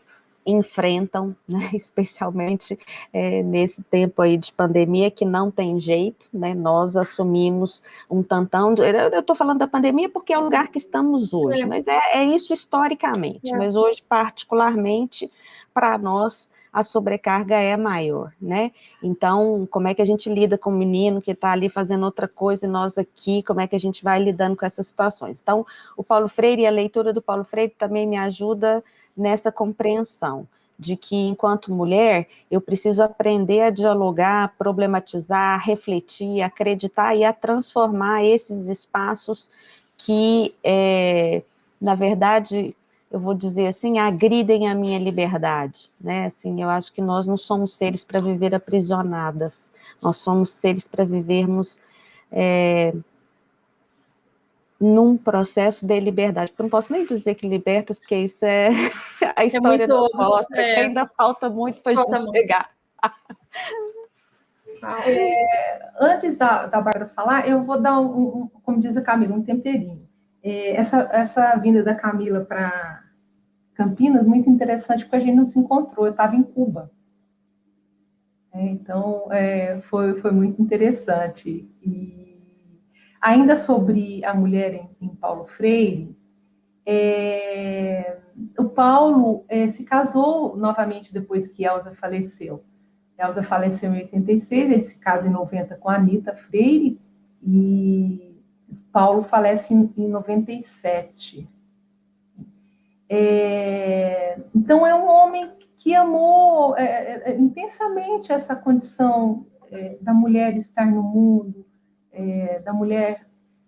enfrentam, né, [LAUGHS] especialmente é, nesse tempo aí de pandemia, que não tem jeito, né, nós assumimos um tantão, de, eu estou falando da pandemia porque é o lugar que estamos hoje, é. mas é, é isso historicamente, é. mas hoje particularmente, para nós, a sobrecarga é maior, né, então, como é que a gente lida com o menino que está ali fazendo outra coisa e nós aqui, como é que a gente vai lidando com essas situações? Então, o Paulo Freire e a leitura do Paulo Freire também me ajuda nessa compreensão de que, enquanto mulher, eu preciso aprender a dialogar, problematizar, refletir, acreditar e a transformar esses espaços que, é, na verdade, eu vou dizer assim, agridem a minha liberdade, né? Assim, eu acho que nós não somos seres para viver aprisionadas, nós somos seres para vivermos é, num processo de liberdade. Eu não posso nem dizer que libertas, porque isso é [LAUGHS] a é história é da mostra, é. que ainda falta muito para a gente muito. chegar. [LAUGHS]
É, antes da, da Bárbara falar, eu vou dar, um, um, como diz a Camila, um temperinho. É, essa, essa vinda da Camila para Campinas, muito interessante, porque a gente não se encontrou, eu estava em Cuba. É, então, é, foi, foi muito interessante. E Ainda sobre a mulher em, em Paulo Freire, é, o Paulo é, se casou novamente depois que Elsa faleceu. Elsa faleceu em 86, ele se casa em 90 com a Anitta Freire, e Paulo falece em, em 97. É, então, é um homem que amou é, é, é intensamente essa condição da mulher estar no mundo, é, da mulher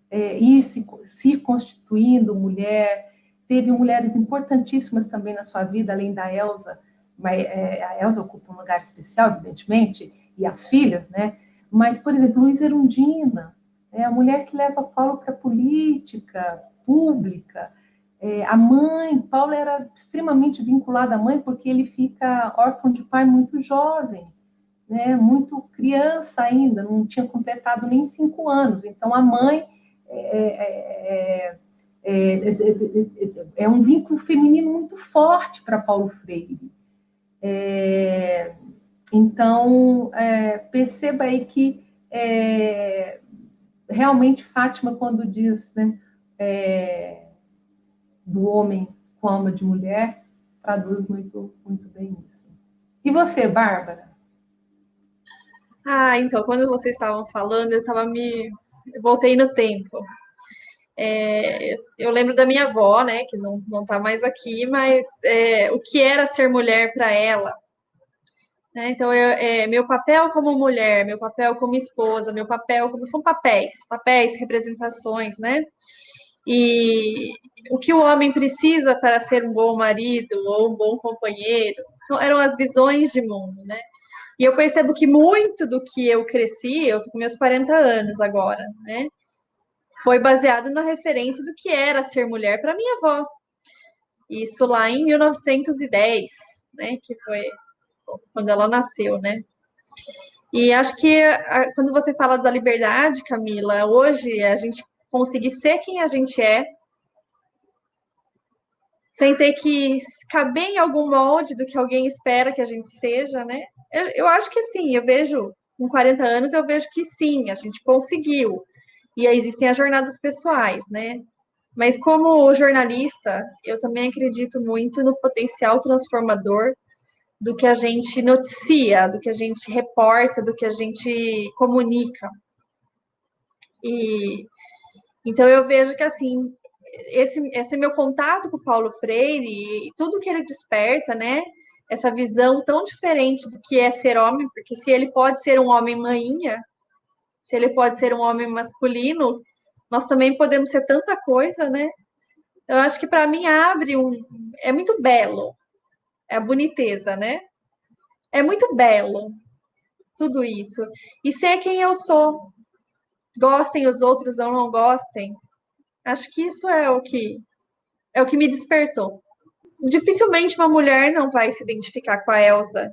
é, ir se, se constituindo mulher. Teve mulheres importantíssimas também na sua vida, além da Elsa, mas é, a Elsa ocupa um lugar especial, evidentemente, e as filhas, né? Mas, por exemplo, Luiz Erundina, é a mulher que leva Paulo para a política pública. É, a mãe, Paulo era extremamente vinculado à mãe porque ele fica órfão de pai muito jovem né, muito criança ainda, não tinha completado nem cinco anos. Então, a mãe é, é, é, é um vínculo feminino muito forte para Paulo Freire. então, perceba aí que realmente Fátima, quando diz né, do homem com alma de mulher, traduz muito, muito bem isso. E você, Bárbara?
Ah, então, quando vocês estavam falando, eu estava me. Eu voltei no tempo. É, eu lembro da minha avó, né, que não, não tá mais aqui, mas é, o que era ser mulher para ela. Né? Então, eu, é, meu papel como mulher, meu papel como esposa, meu papel como. São papéis, papéis, representações, né? E o que o homem precisa para ser um bom marido ou um bom companheiro são, eram as visões de mundo, né? E eu percebo que muito do que eu cresci, eu tô com meus 40 anos agora, né? Foi baseado na referência do que era ser mulher para minha avó. Isso lá em 1910, né? Que foi quando ela nasceu, né? E acho que quando você fala da liberdade, Camila, hoje a gente conseguir ser quem a gente é, sem ter que caber em algum molde do que alguém espera que a gente seja, né? Eu, eu acho que sim, eu vejo, com 40 anos, eu vejo que sim, a gente conseguiu. E aí existem as jornadas pessoais, né? Mas como jornalista, eu também acredito muito no potencial transformador do que a gente noticia, do que a gente reporta, do que a gente comunica. E então eu vejo que assim, esse, esse meu contato com o Paulo Freire tudo que ele desperta, né? Essa visão tão diferente do que é ser homem, porque se ele pode ser um homem maninha, se ele pode ser um homem masculino, nós também podemos ser tanta coisa, né? Eu acho que para mim abre um. É muito belo. É a boniteza, né? É muito belo tudo isso. E ser quem eu sou. Gostem os outros ou não gostem. Acho que isso é o que é o que me despertou. Dificilmente uma mulher não vai se identificar com a Elsa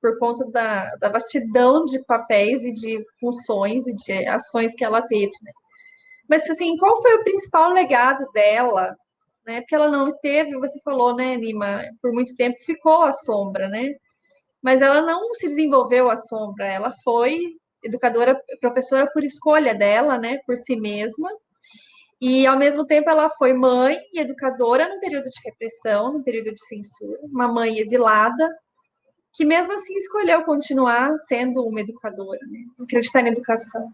por conta da, da vastidão de papéis e de funções e de ações que ela teve, né? Mas, assim, qual foi o principal legado dela? Né? Porque ela não esteve, você falou, né, Nima, por muito tempo ficou à sombra, né? Mas ela não se desenvolveu à sombra, ela foi educadora, professora por escolha dela, né, por si mesma. E, ao mesmo tempo, ela foi mãe e educadora no período de repressão, no período de censura, uma mãe exilada, que mesmo assim escolheu continuar sendo uma educadora, né? acreditar na educação.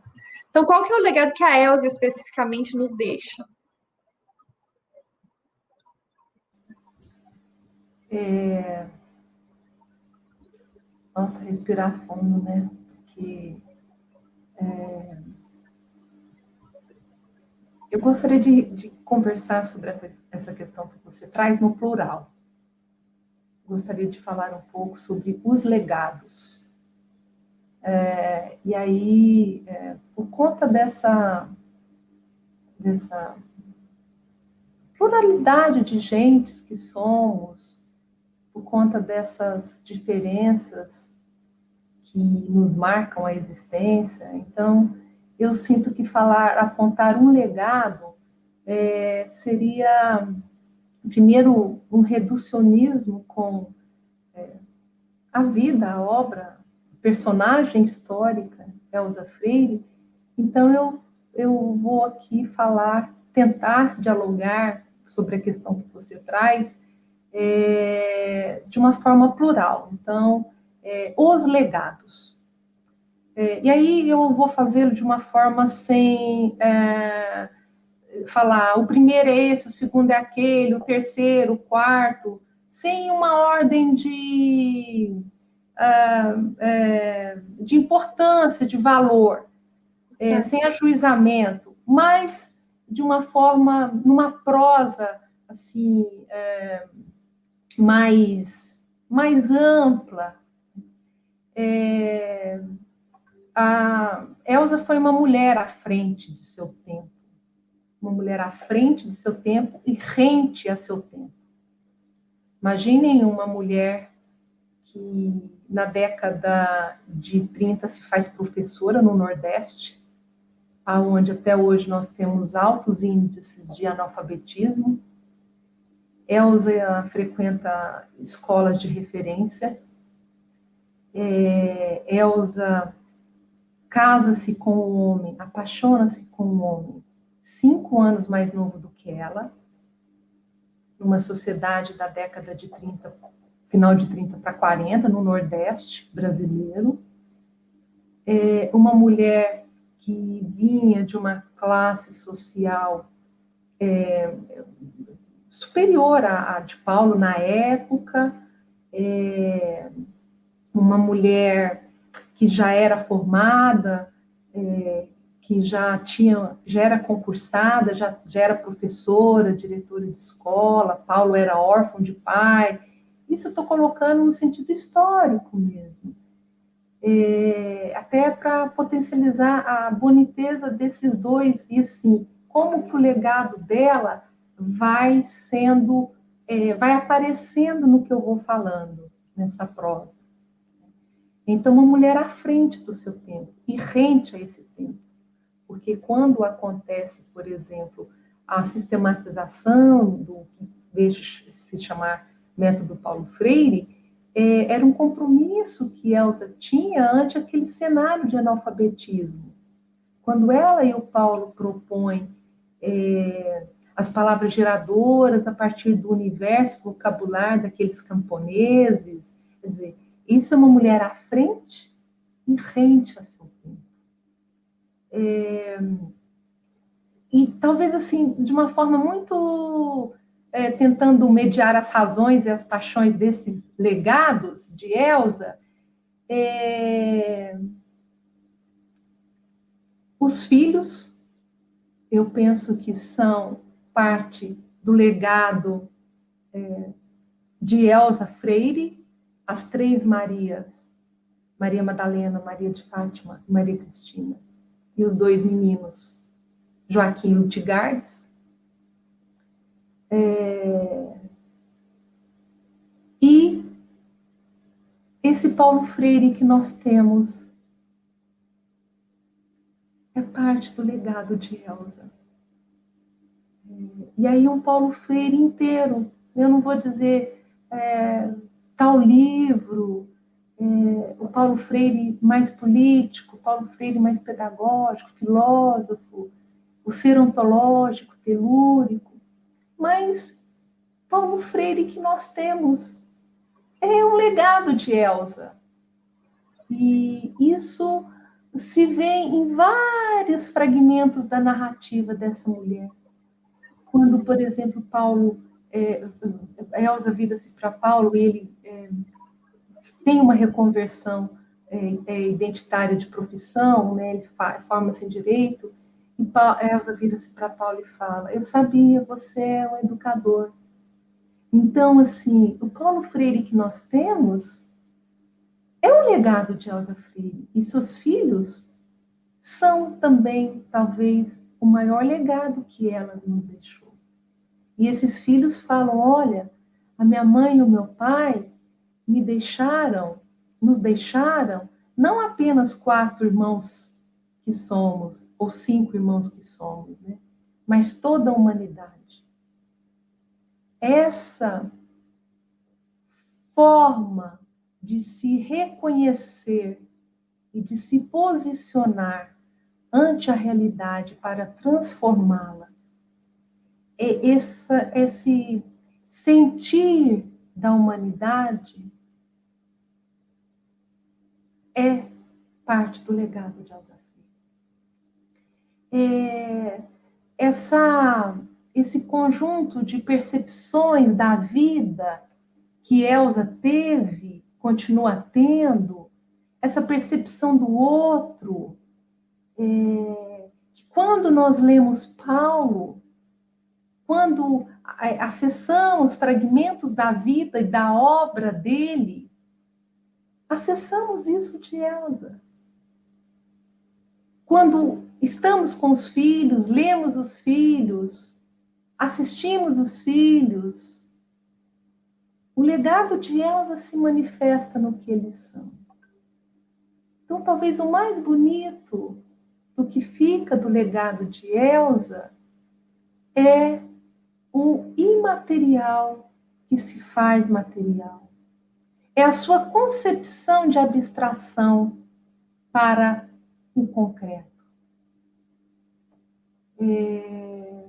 Então, qual que é o legado que a Elza especificamente nos deixa?
É... Nossa, respirar fundo, né? Porque é... eu gostaria de, de, conversar sobre essa, essa questão que você traz no plural. Gostaria de falar um pouco sobre os legados é, e aí, é, por conta dessa, dessa pluralidade de gentes que somos, por conta dessas diferenças que nos marcam a existência, então eu sinto que falar, apontar um legado é, seria, primeiro, um reducionismo com é, a vida, a obra, personagem histórica, Elza Freire, então eu, eu vou aqui falar, tentar dialogar sobre a questão que você traz é, de uma forma plural. Então, é, os legados. É, e aí eu vou fazê-lo de uma forma sem é, falar o primeiro é esse, o segundo é aquele, o terceiro, o quarto, sem uma ordem de é, de importância, de valor, é, tá. sem ajuizamento, mas de uma forma, numa prosa assim é, mais mais ampla. É, a Elsa foi uma mulher à frente de seu tempo, uma mulher à frente de seu tempo e rente a seu tempo. Imaginem uma mulher que na década de 30 se faz professora no Nordeste, aonde até hoje nós temos altos índices de analfabetismo. Elza frequenta escolas de referência. É, Elza casa-se com o homem, apaixona-se com o homem, cinco anos mais novo do que ela, numa sociedade da década de 30 final de 30 para 40, no Nordeste brasileiro. É uma mulher que vinha de uma classe social é, superior à, de Paulo na época, é, uma mulher que já era formada, é, que já tinha, já era concursada, já, já era professora, diretora de escola, Paulo era órfão de pai, isso eu estou colocando no sentido histórico mesmo. É, até para potencializar a boniteza desses dois e assim, como que o legado dela vai sendo, é, vai aparecendo no que eu vou falando nessa prosa. Então, uma mulher à frente do seu tempo e rente a esse tempo. Porque quando acontece, por exemplo, a sistematização do que vejo se chamar método Paulo Freire, é, era um compromisso que Elsa tinha ante aquele cenário de analfabetismo. Quando ela e o Paulo propõem é, as palavras geradoras a partir do universo vocabular daqueles camponeses, quer dizer, isso é uma mulher à frente e rente a seu tempo. É, e talvez assim, de uma forma muito é, tentando mediar as razões e as paixões desses legados de Elsa, é, os filhos, eu penso que são parte do legado é, de Elsa Freire, as três Marias, Maria Madalena, Maria de Fátima e Maria Cristina, e os dois meninos, Joaquim Lutigardes, é... E esse Paulo Freire que nós temos é parte do legado de Elsa. É, e aí um Paulo Freire inteiro, eu não vou dizer é, tal livro, é, o Paulo Freire mais político, o Paulo Freire mais pedagógico, filósofo, o ser ontológico, telúrico, mas Paulo Freire que nós temos é um legado de Elsa. E isso se vê em vários fragmentos da narrativa dessa mulher. Quando, por exemplo, Paulo, é, Elsa vira-se para Paulo, ele é, tem uma reconversão é, é identitária de profissão, né, ele forma-se em direito, e Elsa vira-se para Paulo e fala: Eu sabia, você é um educador. Então, assim, o Paulo Freire que nós temos é um legado de Elsa Freire. E seus filhos são também, talvez, o maior legado que ela nos deixou. E esses filhos falam: Olha, a minha mãe e o meu pai me deixaram, nos deixaram, não apenas quatro irmãos que somos, ou cinco irmãos que somos, né? mas toda a humanidade. Essa forma de se reconhecer e de se posicionar ante a realidade para transformá-la, essa, esse sentir da humanidade é parte do legado de Alzheimer. É, essa, esse conjunto de percepções da vida que Elsa teve, continua tendo, essa percepção do outro, é, que quando nós lemos Paulo, quando acessamos fragmentos da vida e da obra dele, acessamos isso de Elsa. Quando estamos com os filhos, lemos os filhos, assistimos os filhos, o legado de Elsa se manifesta no que eles são. Então, talvez o mais bonito do que fica do legado de Elsa é o imaterial que se faz material. É a sua concepção de abstração para o concreto é,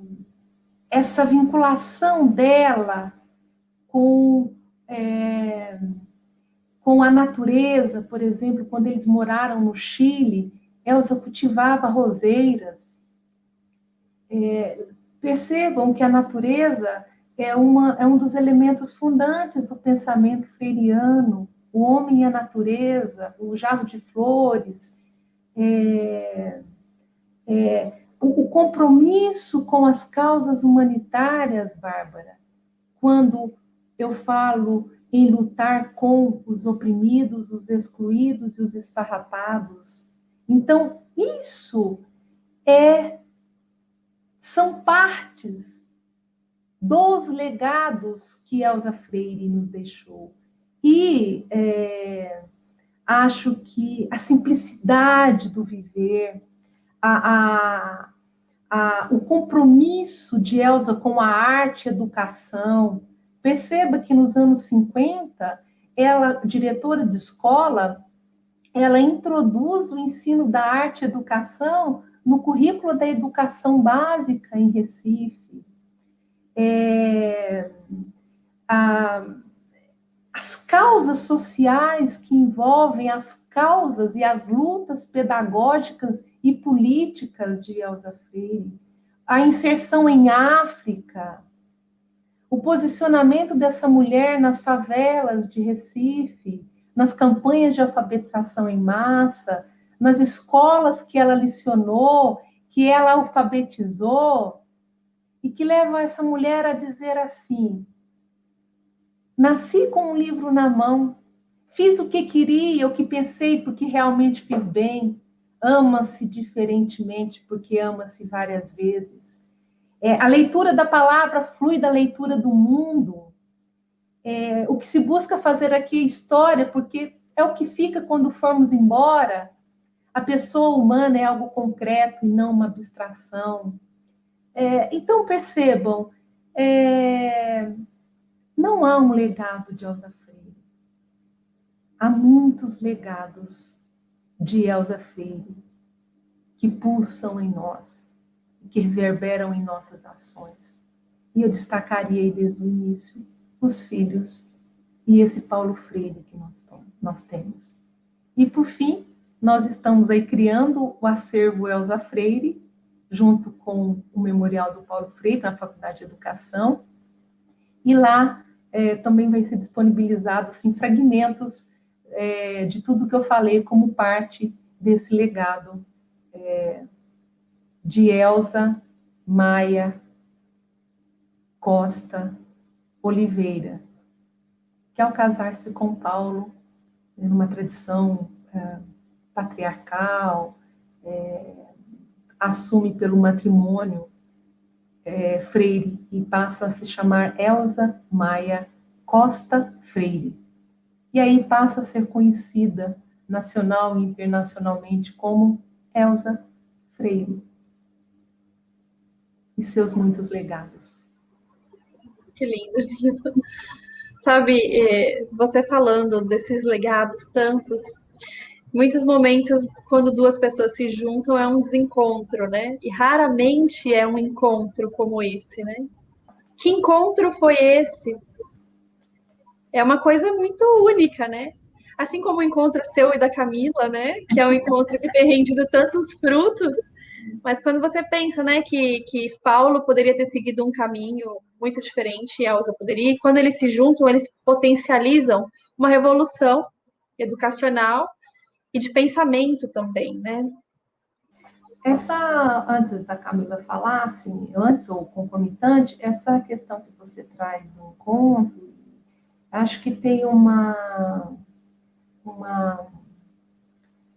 essa vinculação dela com, é, com a natureza, por exemplo, quando eles moraram no Chile, Elsa cultivava roseiras. É, percebam que a natureza é, uma, é um dos elementos fundantes do pensamento freiriano, o homem e a natureza, o jarro de flores, é, é, o compromisso com as causas humanitárias, Bárbara, quando eu falo em lutar com os oprimidos, os excluídos e os esfarrapados. Então, isso é são partes dos legados que Elza Freire nos deixou. E é, acho que a simplicidade do viver, a, a, a, o compromisso de Elsa com a arte e educação. Perceba que nos anos 50, ela, diretora de escola, ela introduz o ensino da arte e educação no currículo da educação básica em Recife. É, a, as causas sociais que envolvem as causas e as lutas pedagógicas e políticas de Elza Freire, a inserção em África, o posicionamento dessa mulher nas favelas de Recife, nas campanhas de alfabetização em massa, nas escolas que ela licionou, que ela alfabetizou, e que levam essa mulher a dizer assim: Nasci com um livro na mão, fiz o que queria, o que pensei, porque realmente fiz bem. Ama-se diferentemente, porque ama-se várias vezes. É, a leitura da palavra flui da leitura do mundo. É, o que se busca fazer aqui é história, porque é o que fica quando formos embora. A pessoa humana é algo concreto e não uma abstração. É, então, percebam, é, não há um legado de Elza Freire. Há muitos legados de Elza Freire que pulsam em nós, que reverberam em nossas ações. E eu destacaria desde o início os filhos e esse Paulo Freire que nós, nós temos. E, por fim, nós estamos aí criando o acervo Elza Freire, junto com o Memorial do Paulo Freire, na Faculdade de Educação, e lá é, também vai ser disponibilizado assim, fragmentos é, de tudo que eu falei como parte desse legado é, de Elza Maia Costa Oliveira, que ao casar-se com Paulo, numa tradição é, patriarcal, é, assume pelo matrimônio é, Freire e passa a se chamar Elza Maia Costa Freire. E aí passa a ser conhecida nacional e internacionalmente como Elza Freire e seus muitos legados.
Que lindo, lindo. [LAUGHS] Sabe, é, você falando desses legados tantos, muitos momentos, quando duas pessoas se juntam, é um desencontro, né? E raramente é um encontro como esse, né? Que encontro foi esse? É uma coisa muito única, né? Assim como o encontro seu e da Camila, né? Que é um encontro que tem rendido tantos frutos. Mas quando você pensa, né, que, que Paulo poderia ter seguido um caminho muito diferente e Elsa poderia, e quando eles se juntam, eles potencializam uma revolução educacional e de pensamento também, né?
Essa, antes da Camila falar, assim, antes ou concomitante, essa questão que você traz do encontro, acho que tem uma, uma,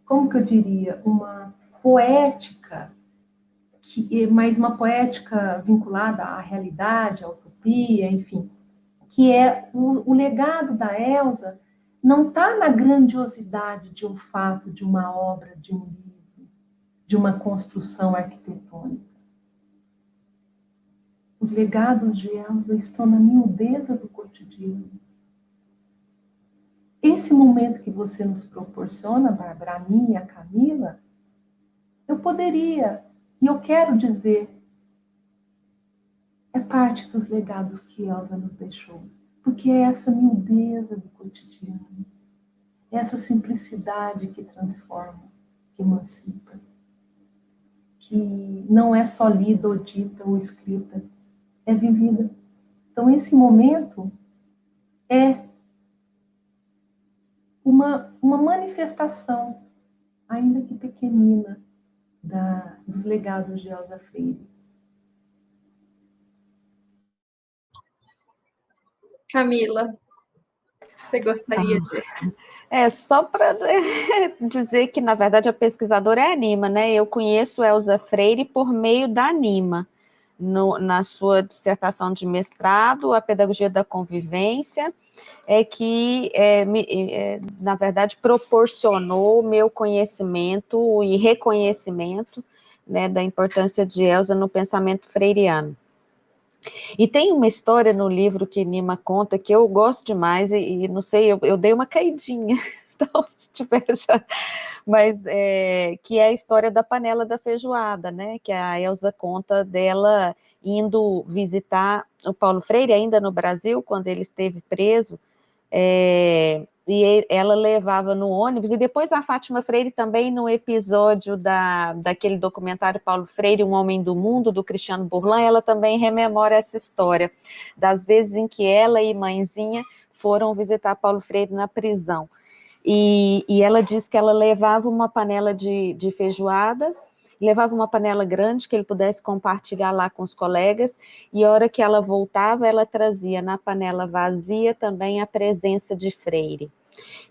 como que eu diria, uma poética, que, mas uma poética vinculada à realidade, à utopia, enfim, que é o, o legado da Elsa não está na grandiosidade de um fato, de uma obra, de um livro, de uma construção arquitetônica. Os legados de Elsa estão na miudeza do cotidiano. Esse momento que você nos proporciona, Bárbara, a mim e a Camila, eu poderia, e eu quero dizer, é parte dos legados que Elsa nos deixou. Porque é essa miudeza do cotidiano, é essa simplicidade que transforma, que emancipa, que não é só lida ou dita ou escrita, é vivida. Então, esse momento é uma, uma manifestação, ainda que pequenina, da, dos legados de Elza Freire.
Camila, você gostaria ah. de.
É, só para [LAUGHS] dizer que, na verdade, a pesquisadora é a Anima, né? Eu conheço Elza Freire por meio da Anima, no, na sua dissertação de mestrado, a Pedagogia da Convivência, é que, é, me, é, na verdade, proporcionou o meu conhecimento e reconhecimento né, da importância de Elza no pensamento freiriano. E tem uma história no livro que Nima conta que eu gosto demais, e, e não sei, eu, eu, dei uma caidinha, [LAUGHS] então se tiver já, mas é, que é a história da panela da feijoada, né? Que a Elsa conta dela indo visitar o Paulo Freire, ainda no Brasil, quando ele esteve preso, é, e ela levava no ônibus, e depois a Fátima Freire também no episódio da, daquele documentário Paulo Freire, Um Homem do Mundo, do Cristiano Burlan, ela também rememora essa história, das vezes em que ela e mãezinha foram visitar Paulo Freire na prisão. E, e ela diz que ela levava uma panela de, de feijoada, levava uma panela grande que ele pudesse compartilhar lá com os colegas, e a hora que ela voltava, ela trazia na panela vazia também a presença de Freire.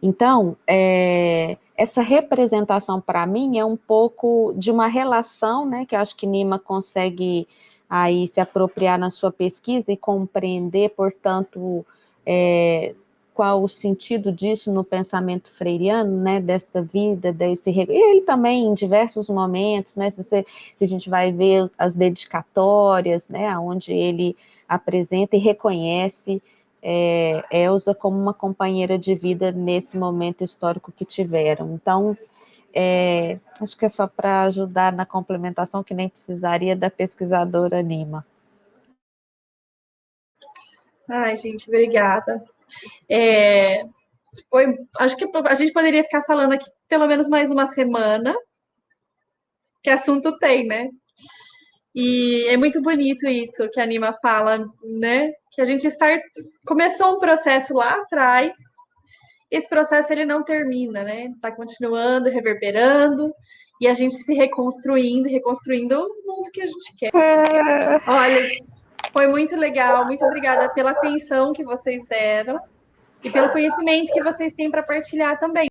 Então, é, essa representação para mim é um pouco de uma relação, né, que eu acho que Nima consegue aí se apropriar na sua pesquisa e compreender, portanto, é, qual o sentido disso no pensamento freiriano, né, desta vida, desse... E ele também, em diversos momentos, né, se, você, se a gente vai ver as dedicatórias, né, onde ele apresenta e reconhece é, Elsa como uma companheira de vida nesse momento histórico que tiveram. Então, é, acho que é só para ajudar na complementação, que nem precisaria da pesquisadora Nima.
Ai, gente, obrigada. É, foi, acho que a gente poderia ficar falando aqui pelo menos mais uma semana, que assunto tem, né? E é muito bonito isso que a Anima fala, né? Que a gente start... começou um processo lá atrás, esse processo ele não termina, né? Está continuando, reverberando, e a gente se reconstruindo, reconstruindo o mundo que a gente quer. Olha, foi muito legal, muito obrigada pela atenção que vocês deram e pelo conhecimento que vocês têm para partilhar também.